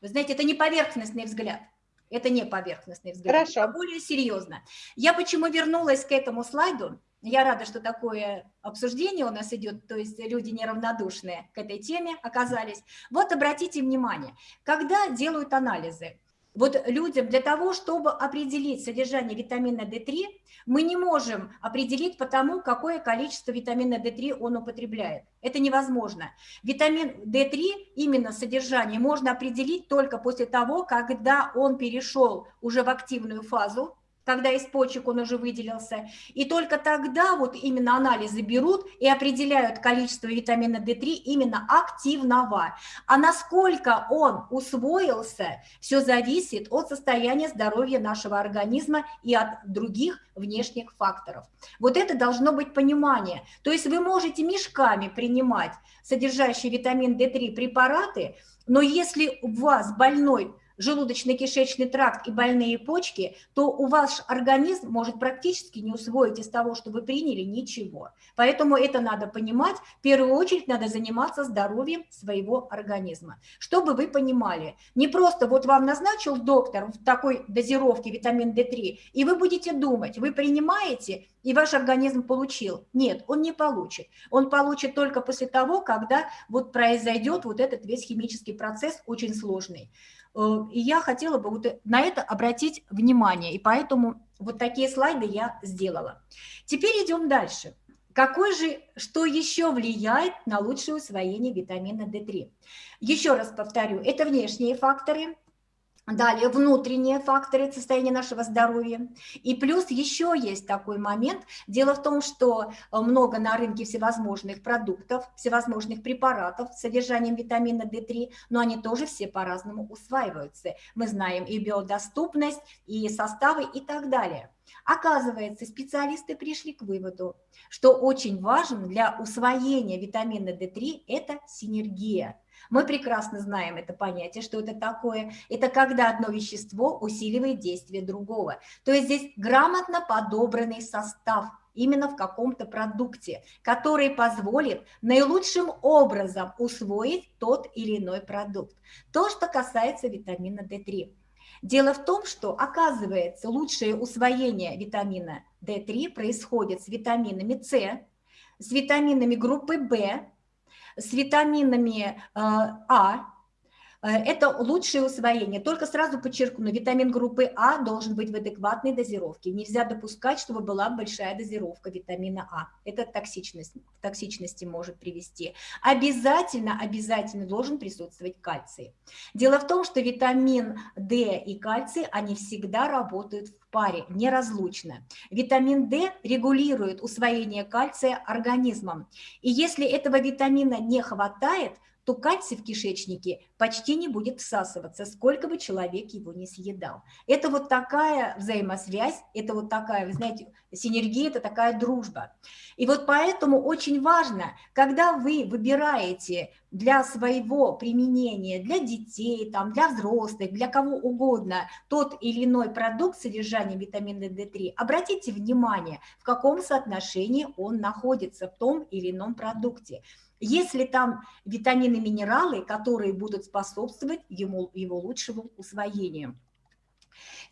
вы знаете, это не поверхностный взгляд. Это не поверхностный взгляд, Хорошо. это более серьезно. Я почему вернулась к этому слайду? Я рада, что такое обсуждение у нас идет, то есть люди неравнодушные к этой теме оказались. Вот обратите внимание, когда делают анализы, вот людям для того, чтобы определить содержание витамина D3, мы не можем определить по тому, какое количество витамина D3 он употребляет. Это невозможно. Витамин D3, именно содержание, можно определить только после того, когда он перешел уже в активную фазу, когда из почек он уже выделился. И только тогда вот именно анализы берут и определяют количество витамина D3 именно активного. А насколько он усвоился, все зависит от состояния здоровья нашего организма и от других внешних факторов. Вот это должно быть понимание. То есть вы можете мешками принимать содержащие витамин D3 препараты, но если у вас больной желудочно-кишечный тракт и больные почки, то у ваш организм может практически не усвоить из того, что вы приняли, ничего. Поэтому это надо понимать. В первую очередь надо заниматься здоровьем своего организма. Чтобы вы понимали, не просто вот вам назначил доктор в такой дозировке витамин D3, и вы будете думать, вы принимаете, и ваш организм получил. Нет, он не получит. Он получит только после того, когда вот произойдет вот этот весь химический процесс очень сложный. Э, и я хотела бы вот на это обратить внимание, и поэтому вот такие слайды я сделала. Теперь идем дальше. Какой же, что еще влияет на лучшее усвоение витамина D3? Еще раз повторю, это внешние факторы, Далее, внутренние факторы состояния нашего здоровья. И плюс еще есть такой момент. Дело в том, что э, много на рынке всевозможных продуктов, всевозможных препаратов с содержанием витамина D3, но они тоже все по-разному усваиваются. Мы знаем и биодоступность, и составы и так далее. Оказывается, специалисты пришли к выводу, что очень важен для усвоения витамина D3 – это синергия мы прекрасно знаем это понятие, что это такое. Это когда одно вещество усиливает действие другого. То есть здесь грамотно подобранный состав именно в каком-то продукте, который позволит наилучшим образом усвоить тот или иной продукт. То, что касается витамина D3. Дело в том, что, оказывается, лучшее усвоение витамина D3 происходит с витаминами С, с витаминами группы В, с витаминами э, А, это лучшее усвоение. Только сразу подчеркну, витамин группы А должен быть в адекватной дозировке. Нельзя допускать, чтобы была большая дозировка витамина А. Это токсичность, к токсичности может привести. Обязательно, обязательно должен присутствовать кальций. Дело в том, что витамин D и кальций, они всегда работают в паре, неразлучно. Витамин D регулирует усвоение кальция организмом. И если этого витамина не хватает, то кальций в кишечнике почти не будет всасываться, сколько бы человек его не съедал. Это вот такая взаимосвязь, это вот такая, вы знаете, синергия, это такая дружба. И вот поэтому очень важно, когда вы выбираете для своего применения, для детей, там, для взрослых, для кого угодно, тот или иной продукт с содержанием витамина D3, обратите внимание, в каком соотношении он находится в том или ином продукте. Если там витамины, минералы, которые будут способствовать ему, его лучшему усвоению.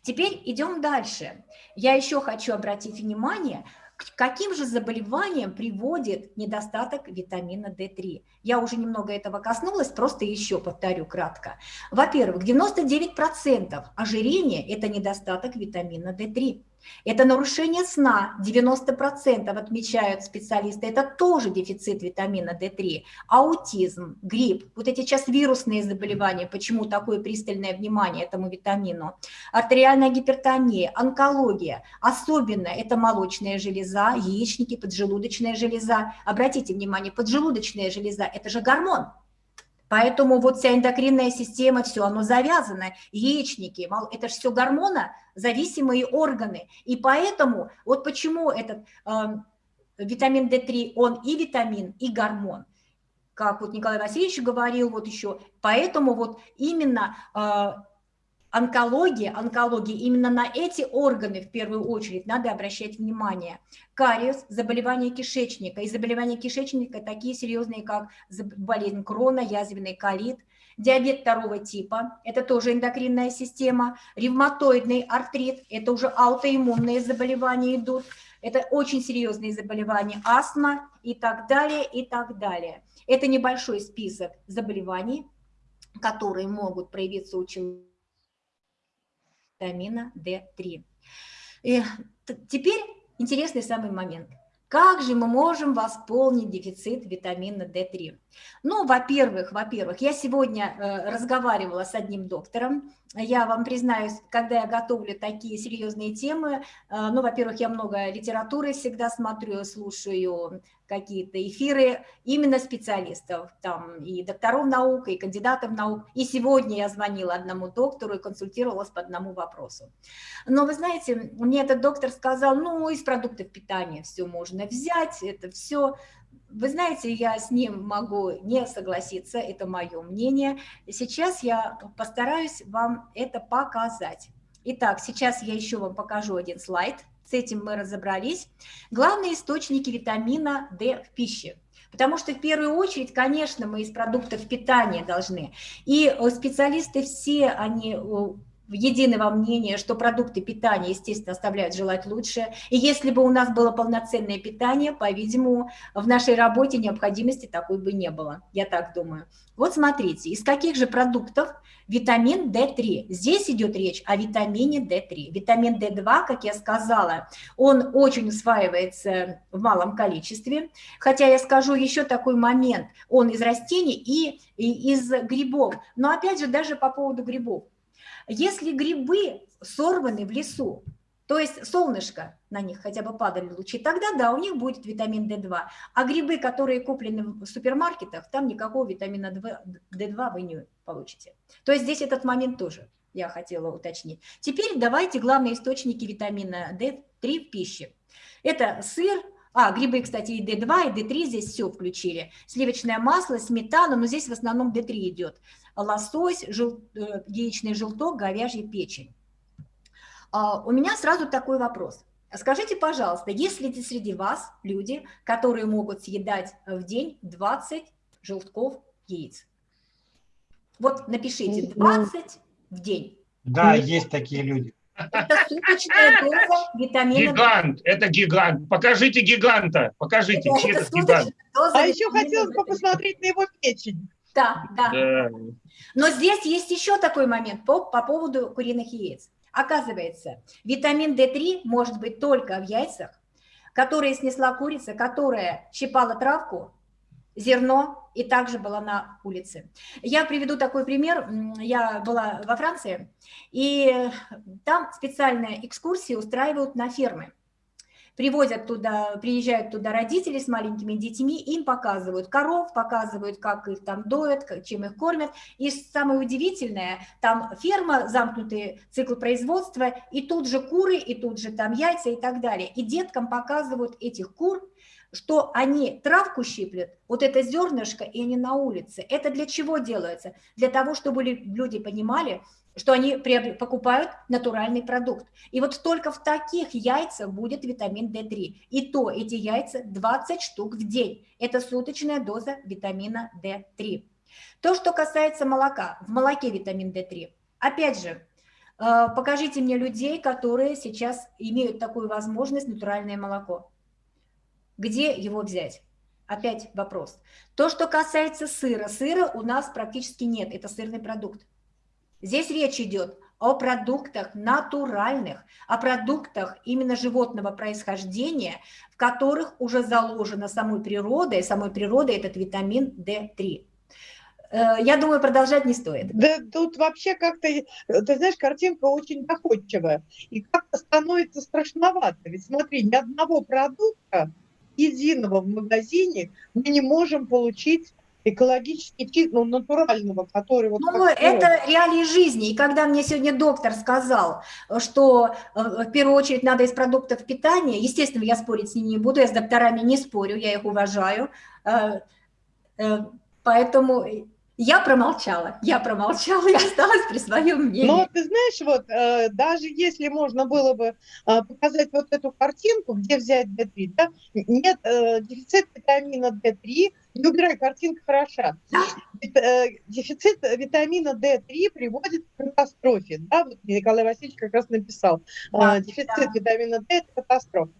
Теперь идем дальше. Я еще хочу обратить внимание, к каким же заболеваниям приводит недостаток витамина D3? Я уже немного этого коснулась, просто еще повторю кратко. Во-первых, 99% ожирения – это недостаток витамина D3. Это нарушение сна, 90% отмечают специалисты, это тоже дефицит витамина D3. Аутизм, грипп, вот эти сейчас вирусные заболевания, почему такое пристальное внимание этому витамину. Артериальная гипертония, онкология, особенно это молочная железа, яичники, поджелудочная железа. Обратите внимание, поджелудочная железа – это же гормон, Поэтому вот вся эндокринная система, все, оно завязано, яичники, это же все гормона, зависимые органы. И поэтому, вот почему этот э, витамин D3, он и витамин, и гормон. Как вот Николай Васильевич говорил вот еще, поэтому вот именно э, онкология, онкология, именно на эти органы в первую очередь надо обращать внимание. Кариес, заболевания кишечника, и заболевания кишечника такие серьезные, как болезнь крона, язвенный колит, диабет второго типа, это тоже эндокринная система, ревматоидный артрит, это уже аутоиммунные заболевания идут, это очень серьезные заболевания, астма и так далее, и так далее. Это небольшой список заболеваний, которые могут проявиться у человека витамина D3. И теперь интересный самый момент. Как же мы можем восполнить дефицит витамина D3? Ну, во-первых, во-первых, я сегодня э, разговаривала с одним доктором. Я вам признаюсь, когда я готовлю такие серьезные темы, э, ну, во-первых, я много литературы всегда смотрю, слушаю какие-то эфиры именно специалистов, там и докторов наук, и кандидатов наук. И сегодня я звонила одному доктору и консультировалась по одному вопросу. Но вы знаете, мне этот доктор сказал, ну, из продуктов питания все можно взять, это все вы знаете, я с ним могу не согласиться, это мое мнение. Сейчас я постараюсь вам это показать. Итак, сейчас я еще вам покажу один слайд. С этим мы разобрались. Главные источники витамина D в пище. Потому что в первую очередь, конечно, мы из продуктов питания должны. И э, специалисты все, они едины во мнении, что продукты питания, естественно, оставляют желать лучше. И если бы у нас было полноценное питание, по-видимому, в нашей работе необходимости такой бы не было, я так думаю. Вот смотрите, из каких же продуктов витамин D3? Здесь идет речь о витамине D3. Витамин D2, как я сказала, он очень усваивается в малом количестве. Хотя я скажу еще такой момент, он из растений и, и из грибов. Но опять же, даже по поводу грибов. Если грибы сорваны в лесу, то есть солнышко на них хотя бы падали лучи, тогда да, у них будет витамин D2. А грибы, которые куплены в супермаркетах, там никакого витамина D2 вы не получите. То есть здесь этот момент тоже я хотела уточнить. Теперь давайте главные источники витамина D3 в пище. Это сыр, а, грибы, кстати, и D2, и D3 здесь все включили. Сливочное масло, сметана, но здесь в основном D3 идет. Лосось, жел, э, яичный желток, говяжья печень. А, у меня сразу такой вопрос. Скажите, пожалуйста, есть ли среди вас люди, которые могут съедать в день 20 желтков яиц? Вот напишите 20 в день. Да, есть такие люди. Это суточная доза витамина Гигант, это гигант. Покажите гиганта, покажите, Это суточная гигант. А еще хотелось бы D3. посмотреть на его печень. Да, да. Да. Но здесь есть еще такой момент по, по поводу куриных яиц. Оказывается, витамин D3 может быть только в яйцах, которые снесла курица, которая щипала травку, зерно и также была на улице. Я приведу такой пример. Я была во Франции, и там специальные экскурсии устраивают на фермы. Привозят туда, приезжают туда родители с маленькими детьми, им показывают коров, показывают, как их там доят, чем их кормят. И самое удивительное, там ферма, замкнутый цикл производства, и тут же куры, и тут же там яйца и так далее. И деткам показывают этих кур, что они травку щиплют, вот это зернышко, и они на улице. Это для чего делается? Для того, чтобы лю- люди понимали, что они покупают натуральный продукт. И вот только в таких яйцах будет витамин D3. И то эти яйца 20 штук в день. Это суточная доза витамина D3. То, что касается молока. В молоке витамин D3. Опять же, э, покажите мне людей, которые сейчас имеют такую возможность, натуральное молоко. Где его взять? Опять вопрос. То, что касается сыра. Сыра у нас практически нет. Это сырный продукт. Здесь речь идет о продуктах натуральных, о продуктах именно животного происхождения, в которых уже заложено самой природой, самой природой этот витамин D3. Э, Я думаю, продолжать не стоит. Да тут вообще как-то, э, ты знаешь, картинка очень доходчивая. И как-то становится страшновато. Ведь смотри, ни одного продукта единого в магазине мы не можем получить экологически чистого, ну, натурального, который вот... Ну, это реалии жизни. И когда мне сегодня доктор сказал, что э, в первую очередь надо из продуктов питания, естественно, я спорить с ним не буду, я с докторами не спорю, я их уважаю, э, э, поэтому я промолчала, я промолчала и осталась при своем мнении. Но ты знаешь, вот э, даже если можно было бы э, показать вот эту картинку, где взять D3, да, нет э, дефицит витамина D3, не убирай, картинка хороша. Э, Дефицит витамина D3 приводит к катастрофе. Да, вот Николай Васильевич как раз написал. Да, Дефицит витамина D – это катастрофа.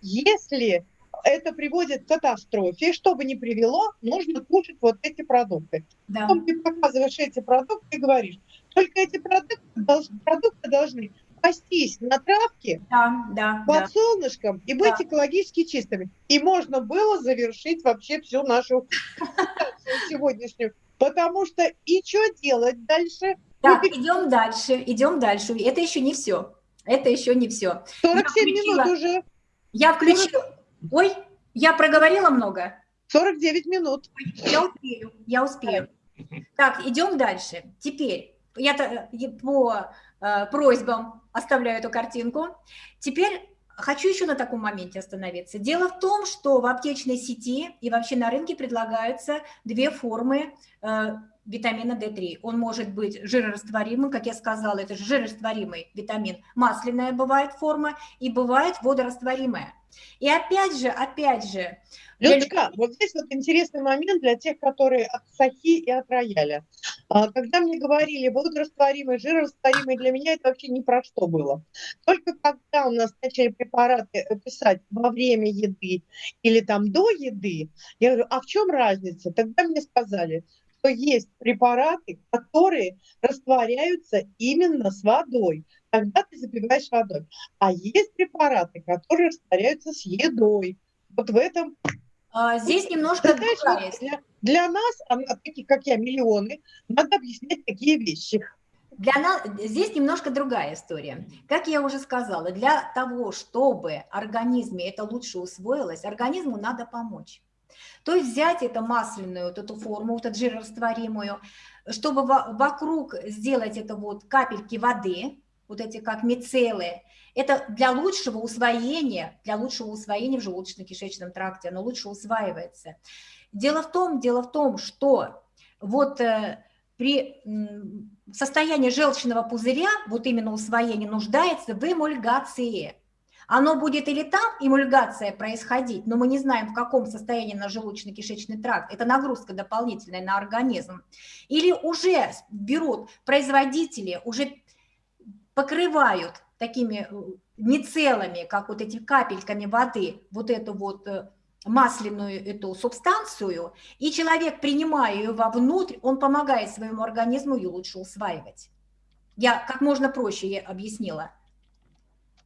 Если это приводит к катастрофе, что бы ни привело, нужно кушать вот эти продукты. Да. Потом ты показываешь эти продукты и говоришь, только эти продукты, долж- продукты должны пастись на травке Да, да, под да. солнышком и быть Да. экологически чистыми. И можно было завершить вообще всю нашу сегодняшнюю. Потому что и что делать дальше? Так, идем дальше, идем дальше. Это еще не все. Это еще не все. 47 включила. минут уже, Я включила... Ой, я проговорила много? 49 минут. Я успею, я успею. Так, идем дальше. Теперь я по э, просьбам оставляю эту картинку. Теперь хочу еще на таком моменте остановиться. Дело в том, что в аптечной сети и вообще на рынке предлагаются две формы э, витамина D3. Он может быть жирорастворимым, как я сказала, это же жирорастворимый витамин. Масляная бывает форма и бывает водорастворимая. И опять же, опять же, для Людочка, вот здесь вот интересный момент для тех, которые от сахи и от рояля. А, Когда мне говорили водорастворимый, жирорастворимый, для меня это вообще ни про что было. Только когда у нас начали препараты э, писать во время еды или там до еды, я говорю, а в чем разница? Тогда мне сказали, что есть препараты, которые растворяются именно с водой. Тогда ты запиваешь водой. А есть препараты, которые растворяются с едой. Вот в этом а, здесь немножко ты знаешь, вот для, для нас, а, таких как я, миллионы, надо объяснять такие вещи. Для нас, здесь немножко другая история. Как я уже сказала, для того, чтобы организме это лучше усвоилось, организму надо помочь. То есть взять эту масляную, вот эту форму, вот эту жирорастворимую, чтобы вокруг сделать это вот капельки воды, вот эти как мицеллы, это для лучшего усвоения, для лучшего усвоения в желудочно-кишечном тракте, оно лучше усваивается. Дело в том, дело в том, что вот э, при состоянии желчного пузыря, вот именно усвоение, нуждается в эмульгации. Оно будет или там эмульгация происходить, но мы не знаем, в каком состоянии на желудочно-кишечный тракт, это нагрузка дополнительная на организм, или уже берут производители, уже покрывают такими э, мицеллами, как вот эти капельками воды, вот эту вот э, масляную эту субстанцию, и человек, принимая ее вовнутрь, он помогает своему организму ее лучше усваивать. Я как можно проще объяснила.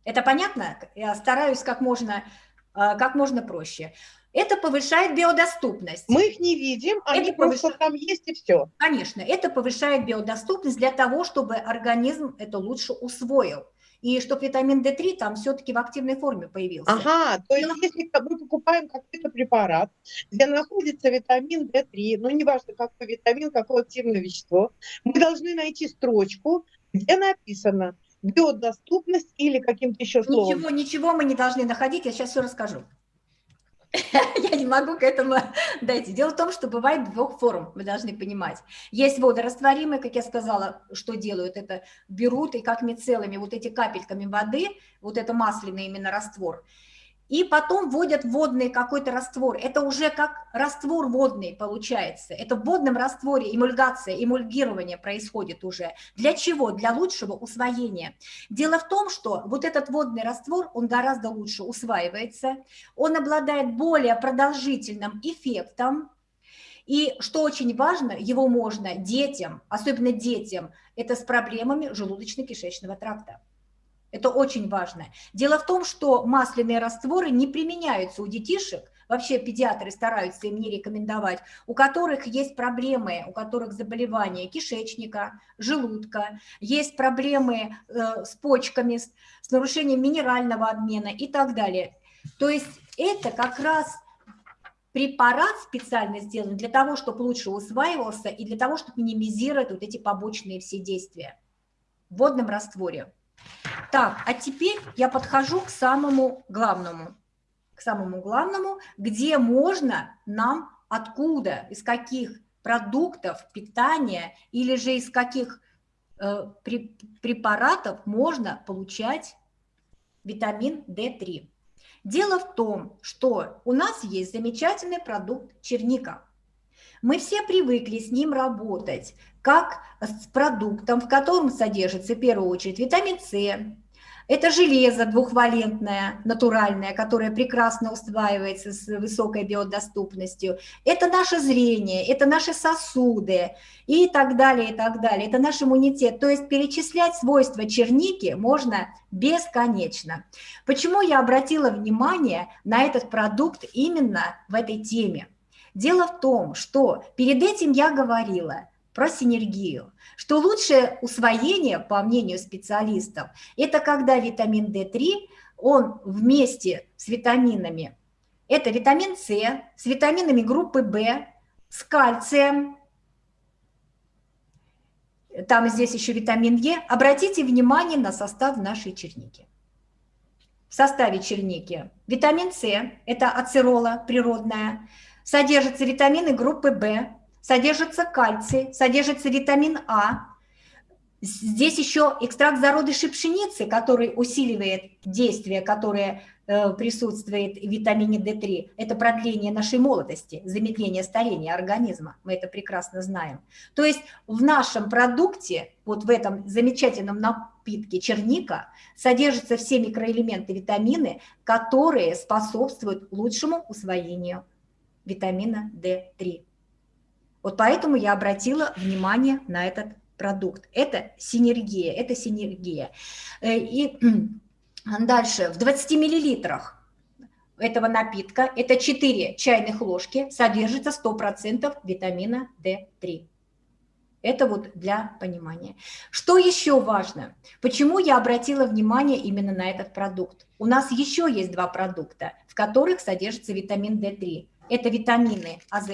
Это понятно? Я стараюсь как можно, а, как можно проще. Это повышает биодоступность. Мы их не видим, они это просто повыш... там есть и все. Конечно, это повышает биодоступность для того, чтобы организм это лучше усвоил и чтобы витамин D3 там все-таки в активной форме появился. Ага, то есть если мы покупаем какой-то препарат, где находится витамин D3, ну неважно какой витамин, какое активное вещество, мы должны найти строчку, где написано биодоступность или каким-то еще словом. Ничего, ничего мы не должны находить, я сейчас все расскажу. Я не могу к этому дойти. Дело в том, что бывает двух форм, вы должны понимать. Есть водорастворимые, как я сказала, что делают, это берут и как мицеллами, вот эти капельками воды, вот это масляный именно раствор, и потом вводят водный какой-то раствор. Это уже как раствор водный получается. Это в водном растворе эмульгация, эмульгирование происходит уже. Для чего? Для лучшего усвоения. Дело в том, что вот этот водный раствор, он гораздо лучше усваивается, он обладает более продолжительным эффектом, и что очень важно, его можно детям, особенно детям, это с проблемами желудочно-кишечного тракта. Это очень важно. Дело в том, что масляные растворы не применяются у детишек, вообще педиатры стараются им не рекомендовать, у которых есть проблемы, у которых заболевания кишечника, желудка, есть проблемы э, с почками, с, с нарушением минерального обмена и так далее. То есть это как раз препарат специально сделан для того, чтобы лучше усваивался и для того, чтобы минимизировать вот эти побочные все действия в водном растворе. Так, а теперь я подхожу к самому главному, к самому главному, где можно нам откуда, из каких продуктов питания или же из каких э, препаратов можно получать витамин D3. Дело в том, что у нас есть замечательный продукт черника. Мы все привыкли с ним работать как с продуктом, в котором содержится в первую очередь витамин С, это железо двухвалентное, натуральное, которое прекрасно усваивается с высокой биодоступностью. Это наше зрение, это наши сосуды и так далее, и так далее. Это наш иммунитет. То есть перечислять свойства черники можно бесконечно. Почему я обратила внимание на этот продукт именно в этой теме? Дело в том, что перед этим я говорила про синергию, что лучшее усвоение, по мнению специалистов, это когда витамин D3, он вместе с витаминами, это витамин С, с витаминами группы В, с кальцием, там здесь еще витамин Е. Обратите внимание на состав нашей черники. В составе черники витамин С, это ацерола природная, содержатся витамины группы В, содержится кальций, содержится витамин А. Здесь еще экстракт зародышей пшеницы, который усиливает действие, которое э, присутствует в витамине D3. Это продление нашей молодости, замедление старения организма. Мы это прекрасно знаем. То есть в нашем продукте, вот в этом замечательном напитке черника, содержатся все микроэлементы, витамины, которые способствуют лучшему усвоению витамина D3. Вот поэтому я обратила внимание на этот продукт. Это синергия, это синергия. Э, и дальше, в 20 миллилитрах этого напитка, это 4 чайных ложки, содержится 100% витамина D3. Это вот для понимания. Что еще важно? Почему я обратила внимание именно на этот продукт? У нас еще есть два продукта, в которых содержится витамин D3. Это витамины АЗ,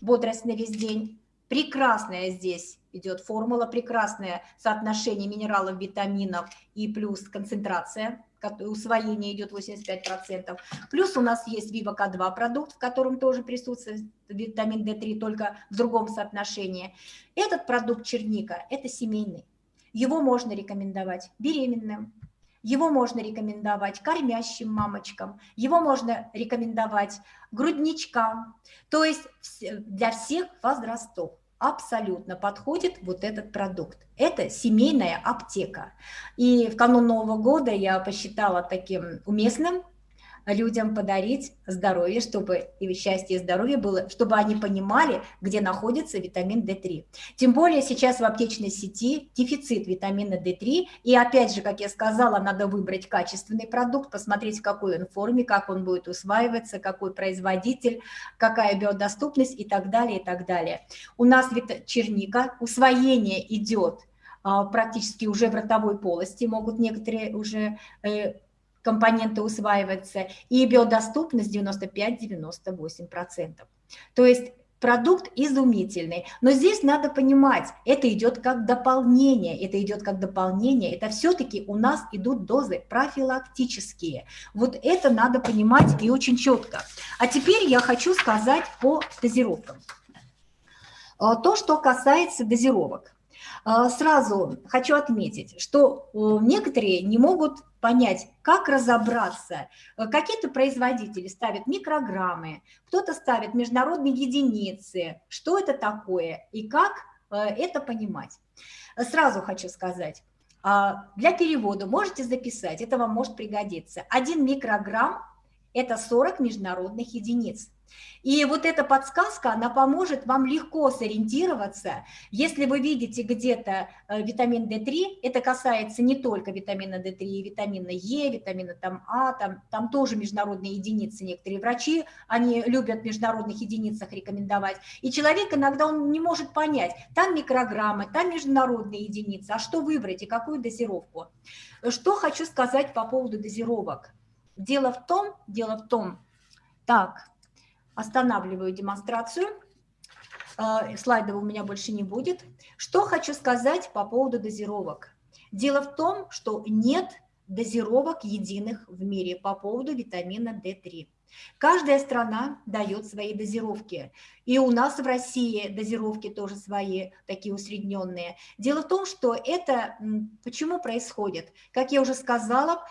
бодрость на весь день. Прекрасная здесь идет формула, прекрасное соотношение минералов, витаминов и плюс концентрация усвоение идет 85%. Плюс у нас есть Viva-K2 продукт, в котором тоже присутствует витамин D3, только в другом соотношении. Этот продукт черника – это семейный. Его можно рекомендовать беременным, его можно рекомендовать кормящим мамочкам, его можно рекомендовать грудничкам, то есть для всех возрастов абсолютно подходит вот этот продукт. Это семейная аптека. И в канун Нового года я посчитала таким уместным людям подарить здоровье, чтобы и счастье и здоровье было, чтобы они понимали, где находится витамин D3. Тем более сейчас в аптечной сети дефицит витамина D3, и опять же, как я сказала, надо выбрать качественный продукт, посмотреть, в какой он форме, как он будет усваиваться, какой производитель, какая биодоступность и так далее, и так далее. У нас черника, усвоение идет а, практически уже в ротовой полости, могут некоторые уже э, компоненты усваиваются, и биодоступность 95-98%. То есть продукт изумительный. Но здесь надо понимать, это идет как дополнение, это идет как дополнение, это все-таки у нас идут дозы профилактические. Вот это надо понимать и очень четко. А теперь я хочу сказать по дозировкам. А, то, что касается дозировок. А, сразу хочу отметить, что э, некоторые не могут понять, как разобраться. Э, какие-то производители ставят микрограммы, кто-то ставит международные единицы. Что это такое и как э, это понимать? Сразу хочу сказать, а, для перевода можете записать, это вам может пригодиться. Один микрограмм – это 40 международных единиц. И вот эта подсказка, она поможет вам легко сориентироваться. Если вы видите где-то э, витамин D3, это касается не только витамина D3, и витамина Е, витамина там, А, там, там тоже международные единицы. Некоторые врачи, они любят в международных единицах рекомендовать. И человек иногда он не может понять, там микрограммы, там международные единицы, а что выбрать и какую дозировку. Что хочу сказать по поводу дозировок. Дело в том, дело в том, так, Останавливаю демонстрацию. Э, слайдов у меня больше не будет. Что хочу сказать по поводу дозировок. Дело в том, что нет дозировок единых в мире по поводу витамина D3. Каждая страна дает свои дозировки. И у нас в России дозировки тоже свои, такие усредненные. Дело в том, что это почему происходит? Как я уже сказала,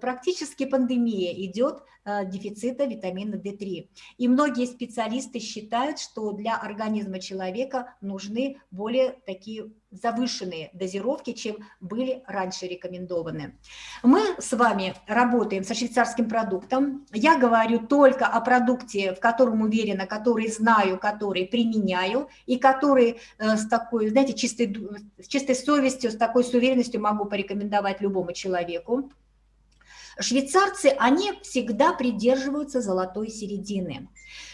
практически пандемия идет э, дефицита витамина D3. И многие специалисты считают, что для организма человека нужны более такие завышенные дозировки, чем были раньше рекомендованы. Мы с вами работаем со швейцарским продуктом. Я говорю только о продукте, в котором уверена, который знаю, который применяю и который э, с такой, знаете, чистой, с чистой совестью, с такой с уверенностью могу порекомендовать любому человеку. Швейцарцы, они всегда придерживаются золотой середины.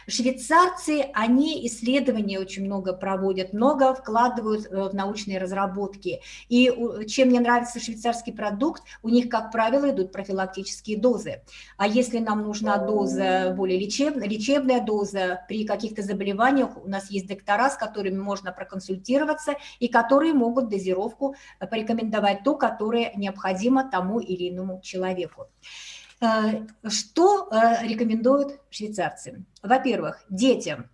Швейцарцы, они исследования очень много проводят, много вкладывают э, в научные разработки. И чем мне нравится швейцарский продукт, у них, как правило, идут профилактические дозы. А если нам нужна доза более лечебная, лечебная доза при каких-то заболеваниях, у нас есть доктора, с которыми можно проконсультироваться и которые могут дозировку э, порекомендовать ту, которая необходима тому или иному человеку. Э, что э, рекомендуют швейцарцы? Во-первых, детям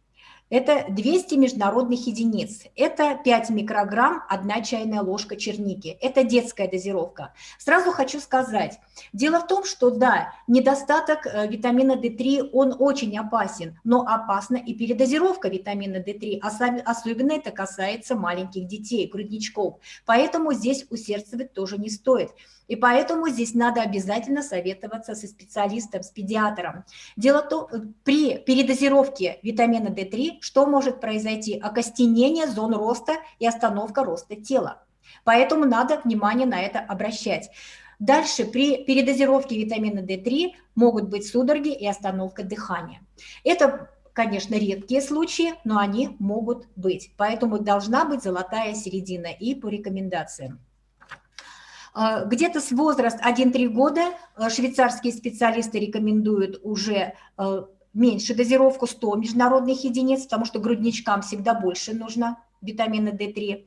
это 200 международных единиц. Это 5 микрограмм, 1 чайная ложка черники. Это детская дозировка. Сразу хочу сказать, дело в том, что да, недостаток э, витамина D3, он очень опасен, но опасна и передозировка витамина D3. Особенно это касается маленьких детей, грудничков. Поэтому здесь усердствовать тоже не стоит. И поэтому здесь надо обязательно советоваться со специалистом, с педиатром. Дело в том, при передозировке витамина D3 что может произойти? Окостенение зон роста и остановка роста тела. Поэтому надо внимание на это обращать. Дальше при передозировке витамина D3 могут быть судороги и остановка дыхания. Это конечно, редкие случаи, но они могут быть. Поэтому должна быть золотая середина и по рекомендациям. А, где-то с возраста 1-3 года э, швейцарские специалисты рекомендуют уже э, меньше дозировку 100 международных единиц, потому что грудничкам всегда больше нужно витамина D3.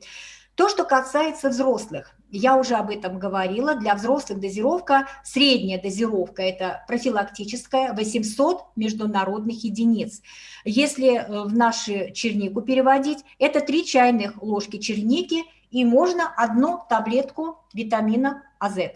То, что касается взрослых, я уже об этом говорила, для взрослых дозировка, средняя дозировка – это профилактическая, 800 международных единиц. Если э, в нашу чернику переводить, это 3 чайных ложки черники и можно одну таблетку витамина АЗ.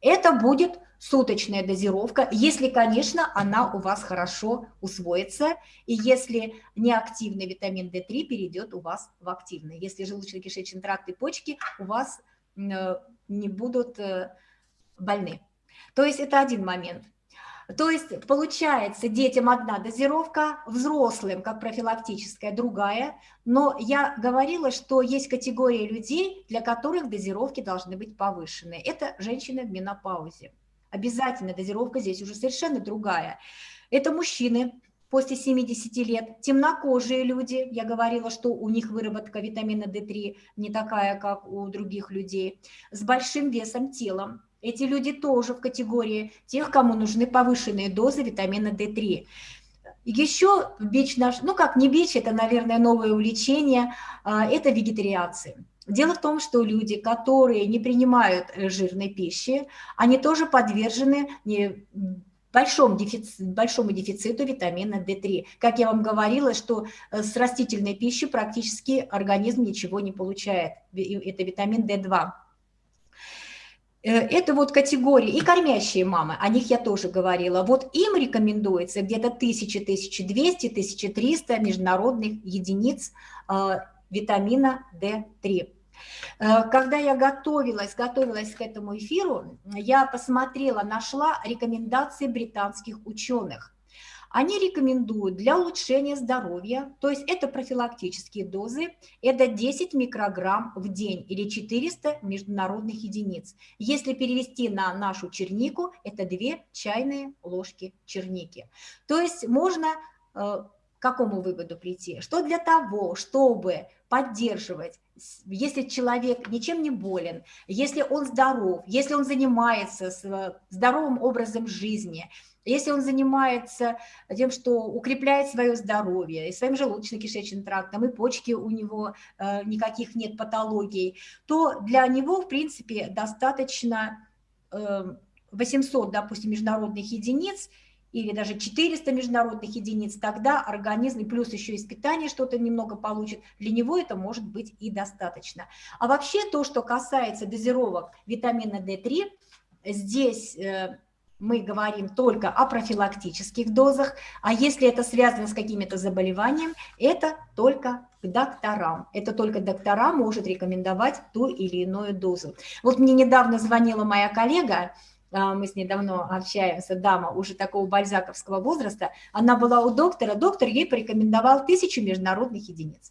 Это будет суточная дозировка, если, конечно, она у вас хорошо усвоится, и если неактивный витамин D3 перейдет у вас в активный. Если желудочно-кишечный тракт и почки у вас э, не будут э, больны. То есть это один момент. То есть получается детям одна дозировка, взрослым как профилактическая другая, но я говорила, что есть категория людей, для которых дозировки должны быть повышены. Это женщины в менопаузе. Обязательно дозировка здесь уже совершенно другая. Это мужчины после 70 лет, темнокожие люди, я говорила, что у них выработка витамина D3 не такая, как у других людей, с большим весом телом, эти люди тоже в категории тех, кому нужны повышенные дозы витамина D3. Еще бич наш, ну как не бич, это, наверное, новое увлечение, а, это вегетарианцы. Дело в том, что люди, которые не принимают э, жирной пищи, они тоже подвержены большому, дефициту, большому дефициту витамина D3. Как я вам говорила, что э, с растительной пищей практически организм ничего не получает. Это витамин D2. Э, это вот категории, и кормящие мамы, о них я тоже говорила, вот им рекомендуется где-то 1000, 1200, 1300 международных единиц э, витамина D3. Э, когда я готовилась, готовилась к этому эфиру, я посмотрела, нашла рекомендации британских ученых. Они рекомендуют для улучшения здоровья, то есть это профилактические дозы, это 10 микрограмм в день или 400 международных единиц. Если перевести на нашу чернику, это 2 чайные ложки черники. То есть можно э, к какому выводу прийти? Что для того, чтобы поддерживать если человек ничем не болен, если он здоров, если он занимается здоровым образом жизни, если он занимается тем, что укрепляет свое здоровье, и своим желудочно-кишечным трактом, и почки у него э, никаких нет патологий, то для него, в принципе, достаточно э, 800, допустим, международных единиц или даже 400 международных единиц, тогда организм, плюс еще из питания что-то немного получит, для него это может быть и достаточно. А вообще то, что касается дозировок витамина D3, здесь э, мы говорим только о профилактических дозах, а если это связано с какими-то заболеваниями, это только к докторам. Это только доктора может рекомендовать ту или иную дозу. Вот мне недавно звонила моя коллега, а, мы с ней давно общаемся, дама уже такого бальзаковского возраста, она была у доктора, доктор ей порекомендовал тысячу международных единиц.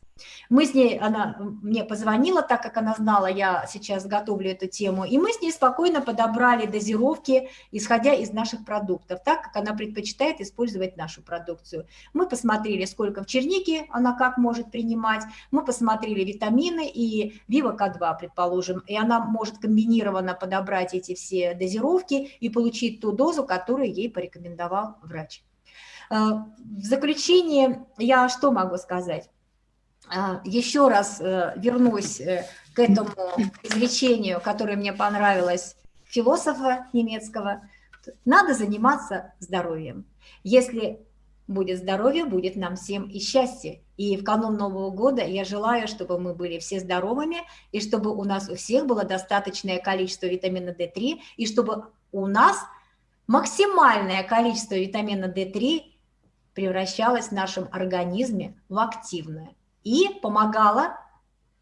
Мы с ней, она мне позвонила, так как она знала, я сейчас готовлю эту тему, и мы с ней спокойно подобрали дозировки, исходя из наших продуктов, так как она предпочитает использовать нашу продукцию. Мы посмотрели, сколько в чернике она как может принимать, мы посмотрели витамины и Viva К2, предположим, и она может комбинированно подобрать эти все дозировки и получить ту дозу, которую ей порекомендовал врач. Э, в заключение я что могу сказать? А, еще раз э, вернусь э, к этому изречению, которое мне понравилось философа немецкого. Надо заниматься здоровьем. Если будет здоровье, будет нам всем и счастье. И в канун Нового года я желаю, чтобы мы были все здоровыми, и чтобы у нас у всех было достаточное количество витамина D3, и чтобы у нас максимальное количество витамина D3 превращалось в нашем организме в активное и помогала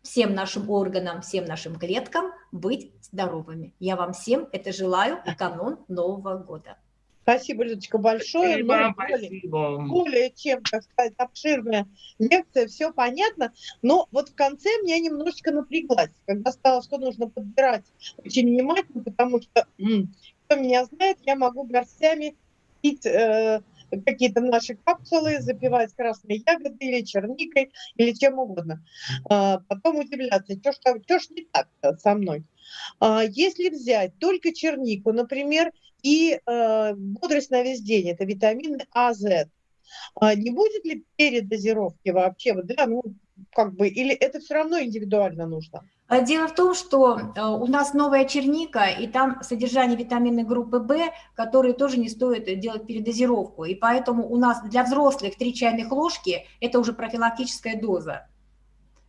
всем нашим органам, всем нашим клеткам быть здоровыми. Я вам всем это желаю в канун Нового года. Спасибо, Людочка, большое. Спасибо, более, спасибо. более чем, так сказать, обширная лекция, все понятно. Но вот в конце меня немножечко напряглась, когда стало, что нужно подбирать очень внимательно, потому что, кто меня знает, я могу горстями пить э, какие-то наши капсулы, запивать красной ягодой или черникой, или чем угодно. А, потом удивляться, что ж, что не так со мной. А, если взять только чернику, например, и э, бодрость на весь день, это витамины А, З, а не будет ли передозировки вообще, да, ну, как бы, или это все равно индивидуально нужно? Дело в том, что э, у нас новая черника, и там содержание витаминной группы В, которые тоже не стоит делать передозировку. И поэтому у нас для взрослых 3 чайных ложки – это уже профилактическая доза.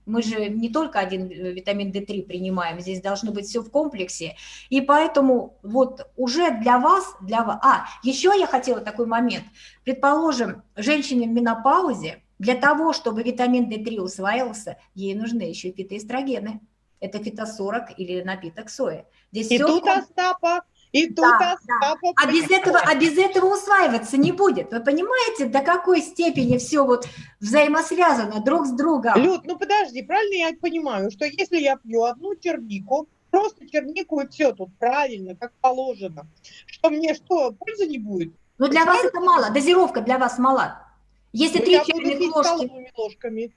Мы же не только один э, витамин D3 принимаем, здесь должно быть все в комплексе. И поэтому вот уже для вас, для вас... А, еще я хотела такой момент. Предположим, женщине в менопаузе, для того, чтобы витамин D3 усваивался, ей нужны еще фитоэстрогены. Это фитосорок или напиток сои. Здесь и тут, в... Остапа, и тут да, да. А без этого, а без этого усваиваться не будет. Вы понимаете, до какой степени все вот взаимосвязано друг с другом? Люд, ну подожди, правильно я понимаю, что если я пью одну чернику, просто чернику и все тут правильно, как положено, что мне что, пользы не будет? Ну для вас это мало, дозировка для вас мала. Если ну, три чайных ложки... ложками.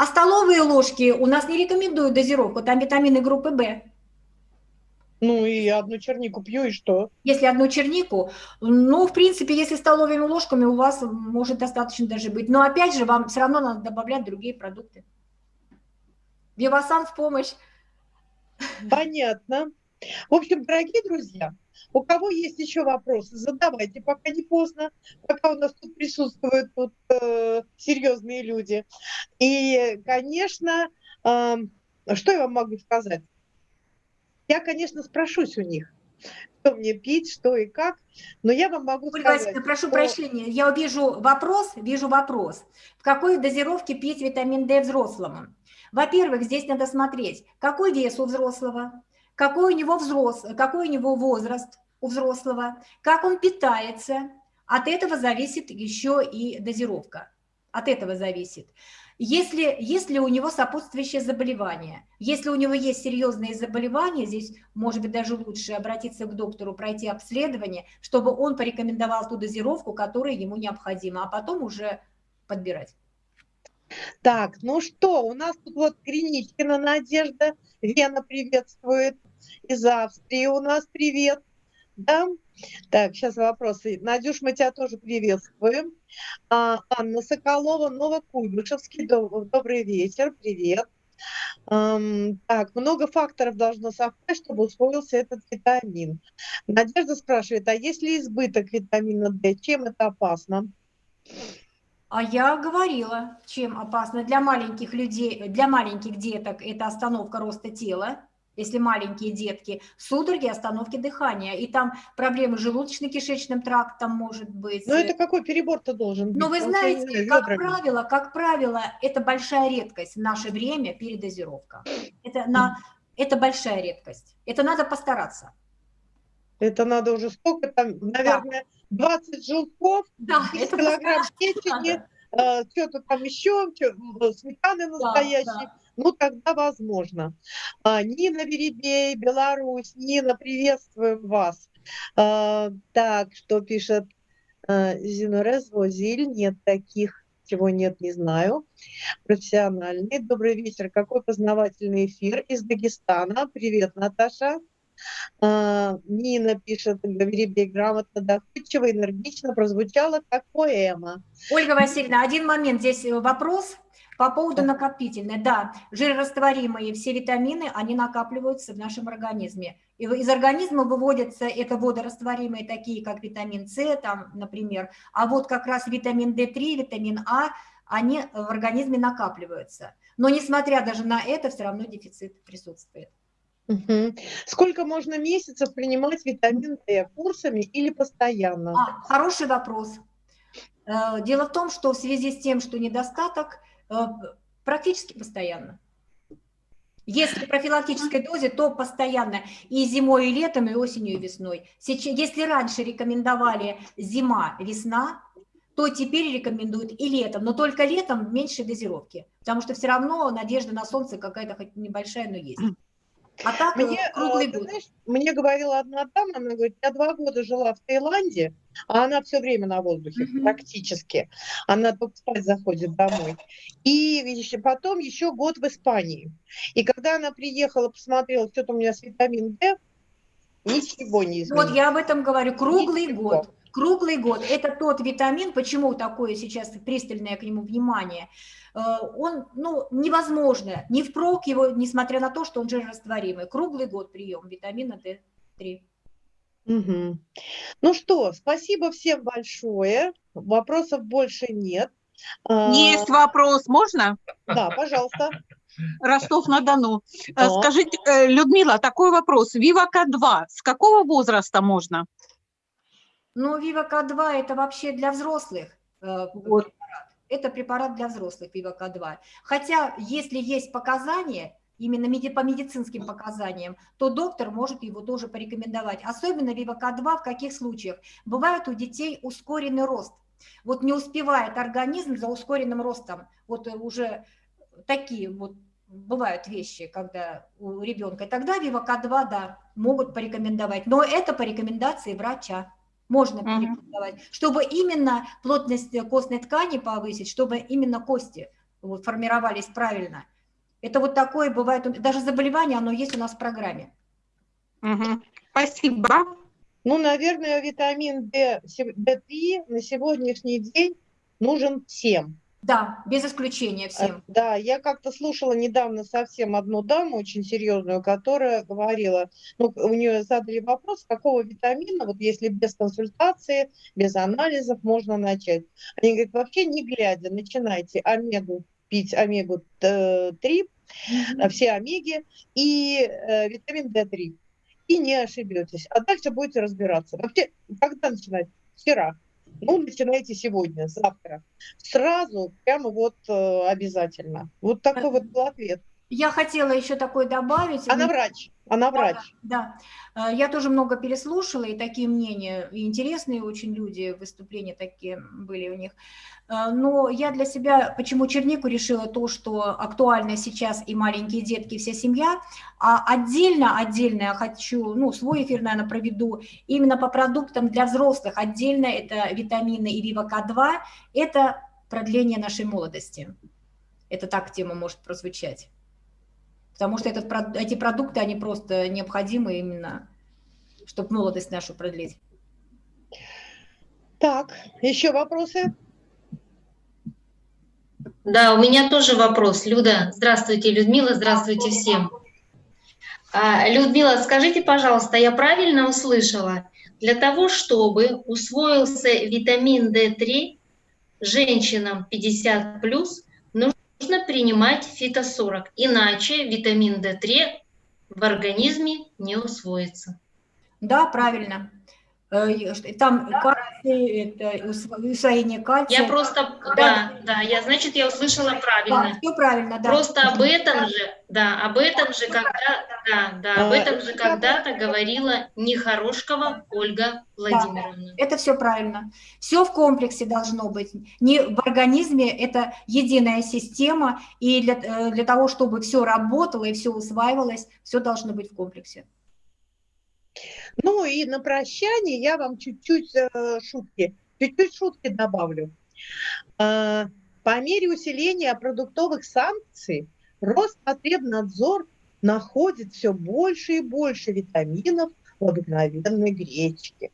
А столовые ложки у нас не рекомендуют дозировку, там витамины группы В. Ну и одну чернику пью, и что? Если одну чернику, ну, в принципе, если столовыми ложками у вас может достаточно даже быть. Но опять же, вам все равно надо добавлять другие продукты. Биовасан в помощь. Понятно. В общем, дорогие друзья, у кого есть еще вопросы, задавайте, пока не поздно, пока у нас тут присутствуют тут, э, серьезные люди. И, конечно, э, что я вам могу сказать? Я, конечно, спрошусь у них, что мне пить, что и как, но я вам могу Ольга сказать... Васильевна, прошу что... прощения, я вижу вопрос, вижу вопрос. В какой дозировке пить витамин D взрослому? Во-первых, здесь надо смотреть, какой вес у взрослого, какой у него взрос, какой у него возраст у взрослого, как он питается. От этого зависит еще и дозировка. От этого зависит. Если, если у него сопутствующее заболевание, если у него есть серьезные заболевания, здесь, может быть, даже лучше обратиться к доктору, пройти обследование, чтобы он порекомендовал ту дозировку, которая ему необходима, а потом уже подбирать. Так, ну что, у нас тут вот Криничкина Надежда, Вена приветствует, из Австрии у нас привет. Да? Так, сейчас вопросы. Надюш, мы тебя тоже приветствуем. А, Анна Соколова, Новокуйбышевский, добрый вечер, привет. Так, много факторов должно совпасть, чтобы усвоился этот витамин. Надежда спрашивает, а если избыток витамина D, чем это опасно? А я говорила, чем опасно. Для маленьких людей, для маленьких деток это остановка роста тела, если маленькие детки, судороги, остановки дыхания, и там проблемы с желудочно-кишечным трактом может быть. Но это какой перебор-то должен быть? Но вы знаете, как правило, как правило, это большая редкость в наше время передозировка. Это, на, это большая редкость. Это надо постараться. Это надо уже сколько там, наверное, да. 20 желтков, да, 10 килограмм печени, э, что-то там еще, сметаны настоящие. Да, да ну тогда возможно. А, Нина Веребей, Беларусь. Нина, приветствуем вас. А, так, что пишет а, Зинорез Возиль? Нет таких, чего нет, не знаю. Профессиональный. Добрый вечер. Какой познавательный эфир из Дагестана. Привет, Наташа. А, Нина пишет, Веребей грамотно, доходчиво, энергично прозвучало, как поэма. Ольга Васильевна, один момент, здесь вопрос – по поводу накопительной, да, жирорастворимые все витамины, они накапливаются в нашем организме. И из организма выводятся это водорастворимые, такие как витамин С, там, например, а вот как раз витамин D3, витамин А, они в организме накапливаются. Но несмотря даже на это, все равно дефицит присутствует. Угу. Сколько можно месяцев принимать витамин D? Курсами или постоянно? А, хороший вопрос. Э, дело в том, что в связи с тем, что недостаток, Э, практически постоянно. Если профилактической дозе, то постоянно и зимой, и летом, и осенью, и весной. Если раньше рекомендовали зима, весна, то теперь рекомендуют и летом, но только летом в меньшей дозировке, потому что все равно надежда на солнце какая-то хоть небольшая, но есть. А так Мне, э, круглый ты год. знаешь, мне говорила одна дама, она говорит, я два года жила в Таиланде, а она все время на воздухе, Мгм. практически. Она только спать заходит домой. И ещё- потом еще год в Испании. И когда она приехала, посмотрела, что-то у меня с витамин D, ничего не изменилось. Вот я об этом говорю, круглый Ничего. год. Круглый год. Это тот витамин, почему такое сейчас пристальное к нему внимание. Э, Он, ну, невозможно, не впрок его, несмотря на то, что он жирорастворимый. Круглый год прием витамина D3. Мгм. Ну что, спасибо всем большое. Вопросов больше нет. А, Есть вопрос, можно? Да, пожалуйста. Ростов-на-Дону. Э, Да. Скажите, э, Людмила, такой вопрос. Вивака-2 с какого возраста можно? Но Вивака-2 это вообще для взрослых э, Вот. препарат. Это препарат для взрослых Вивака-2. Хотя, если есть показания, именно по медицинским показаниям, то доктор может его тоже порекомендовать. Особенно Вивака-2 в каких случаях? Бывает у детей ускоренный рост. Вот не успевает организм за ускоренным ростом. Вот э, уже такие вот бывают вещи, когда у ребенка. Тогда Вивака-2, да, могут порекомендовать. Но это по рекомендации врача. Можно Мгм. порекомендовать, чтобы именно плотность э, костной ткани повысить, чтобы именно кости вот, формировались правильно. Это вот такое бывает, у- даже заболевание, оно есть у нас в программе. Мгм. Спасибо. Ну, наверное, витамин D, се- D3 на сегодняшний день нужен всем. Да, без исключения А, всем. Да, я как-то слушала недавно совсем одну даму очень серьезную, которая говорила, ну, у нее задали вопрос, какого витамина, вот если без консультации, без анализов можно начать. Они говорят, вообще не глядя, начинайте омегу пить, омегу-3, Мгм. все омеги и э, витамин D3. И не ошибетесь. А дальше будете разбираться. Вообще, когда начинать? Вчера. Ну, начинайте сегодня, завтра. Сразу, прямо вот э, обязательно. Вот такой вот был ответ. Я хотела еще такое добавить. Она врач. Она врач. Да, Э, я тоже много переслушала, и такие мнения, и интересные очень люди, выступления такие были у них. Э, Но я для себя, почему чернику решила то, что актуально сейчас и маленькие детки, и вся семья, а отдельно, отдельно я хочу, ну, свой эфир, наверное, проведу, именно по продуктам для взрослых, отдельно это витамины и Вивака-2, это продление нашей молодости. Это так тема может прозвучать. Потому что этот, эти продукты, они просто необходимы именно, чтобы молодость нашу продлить. Так, еще вопросы? Да, у меня тоже вопрос. Люда, здравствуйте, Людмила, здравствуйте всем. А, Людмила, скажите, пожалуйста, я правильно услышала? Для того, чтобы усвоился витамин D3 женщинам 50 нужно принимать фито-40, иначе витамин D3 в организме не усвоится. Да, правильно. Э, Там кальций, это усво- усвоение кальция. Я просто, Да. да, да, я, значит, я услышала правильно. все правильно, да. Просто об этом же, да, об этом же, когда, да, да, об А, этом же когда-то говорила Нехорошкова Ольга Владимировна. Это все правильно. Все в комплексе должно быть. Не в организме это единая система, и для, э, для того, чтобы все работало и все усваивалось, все должно быть в комплексе. Ну и на прощание я вам чуть-чуть э, шутки, чуть-чуть шутки добавлю. А, По мере усиления продуктовых санкций Роспотребнадзор находит все больше и больше витаминов в обыкновенной гречке.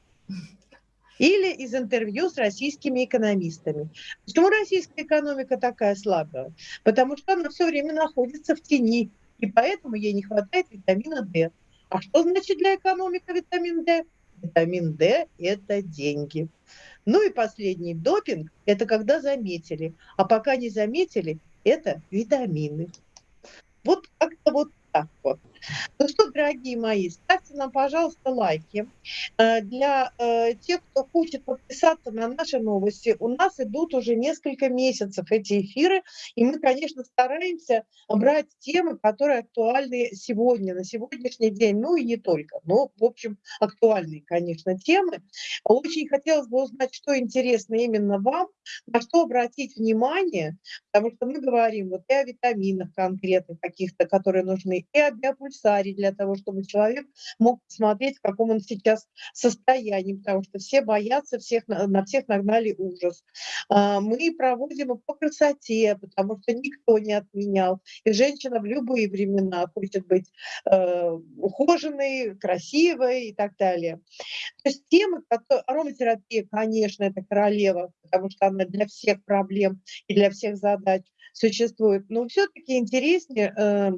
Или из интервью с российскими экономистами. Почему российская экономика такая слабая? Потому что она все время находится в тени, и поэтому ей не хватает витамина D. А что значит для экономики витамин D? Витамин D – это деньги. Ну и последний допинг – это когда заметили. А пока не заметили, это витамины. Вот как-то вот так вот. Ну что, дорогие мои, ставьте нам, пожалуйста, лайки. Э, Для э, тех, кто хочет подписаться на наши новости, у нас идут уже несколько месяцев эти эфиры, и мы, конечно, стараемся брать темы, которые актуальны сегодня, на сегодняшний день, ну и не только, но, в общем, актуальные, конечно, темы. Очень хотелось бы узнать, что интересно именно вам, на что обратить внимание, потому что мы говорим вот и о витаминах конкретных каких-то, которые нужны, и о биопульсаторах, пульсаре для того, чтобы человек мог посмотреть, в каком он сейчас состоянии, потому что все боятся, всех, на всех нагнали ужас. А, мы проводим и по красоте, потому что никто не отменял. И женщина в любые времена хочет быть э, ухоженной, красивой и так далее. То есть темы, которые... Ароматерапия, конечно, это королева, потому что она для всех проблем и для всех задач существует. Но все-таки интереснее э,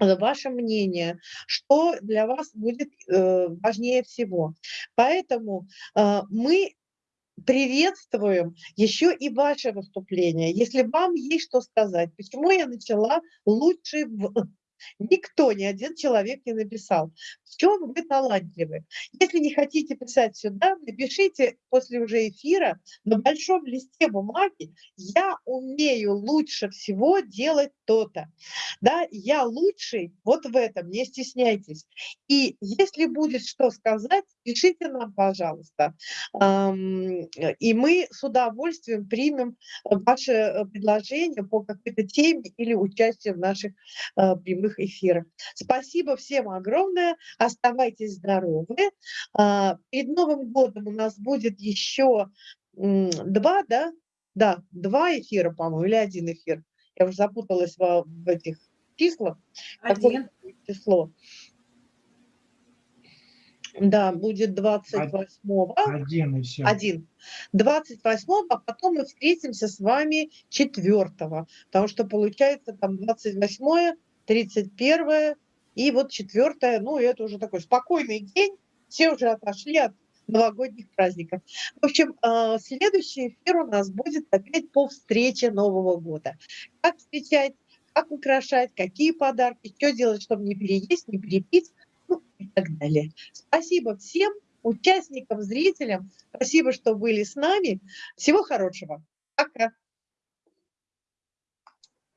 ваше мнение, что для вас будет э, важнее всего. Поэтому э, мы приветствуем еще и ваше выступление. Если вам есть что сказать, почему я начала лучше в Никто, ни один человек не написал. В чем вы талантливы? Если не хотите писать сюда, напишите после уже эфира на большом листе бумаги «Я умею лучше всего делать то-то». Да, я лучший вот в этом, не стесняйтесь. И если будет что сказать, пишите нам, пожалуйста. И мы с удовольствием примем ваше э, предложение по какой-то теме или участие в наших э, прямых эфирах. Спасибо всем огромное. Оставайтесь здоровы. А, перед Новым годом у нас будет еще два, да? Да, два эфира, по-моему, или один эфир. Я уже запуталась в, в этих числах. Один. Число. Да, будет 28-го. Один и все. Один. 28-го, а потом мы встретимся с вами 4-го. Потому что получается там 28-е, 31 и вот 4 ну это уже такой спокойный день. Все уже отошли от новогодних праздников. В общем, а, следующий эфир у нас будет опять по встрече Нового года. Как встречать, как украшать, какие подарки, что делать, чтобы не переесть, не перепить ну, и так далее. Спасибо всем участникам, зрителям. Спасибо, что были с нами. Всего хорошего. Пока.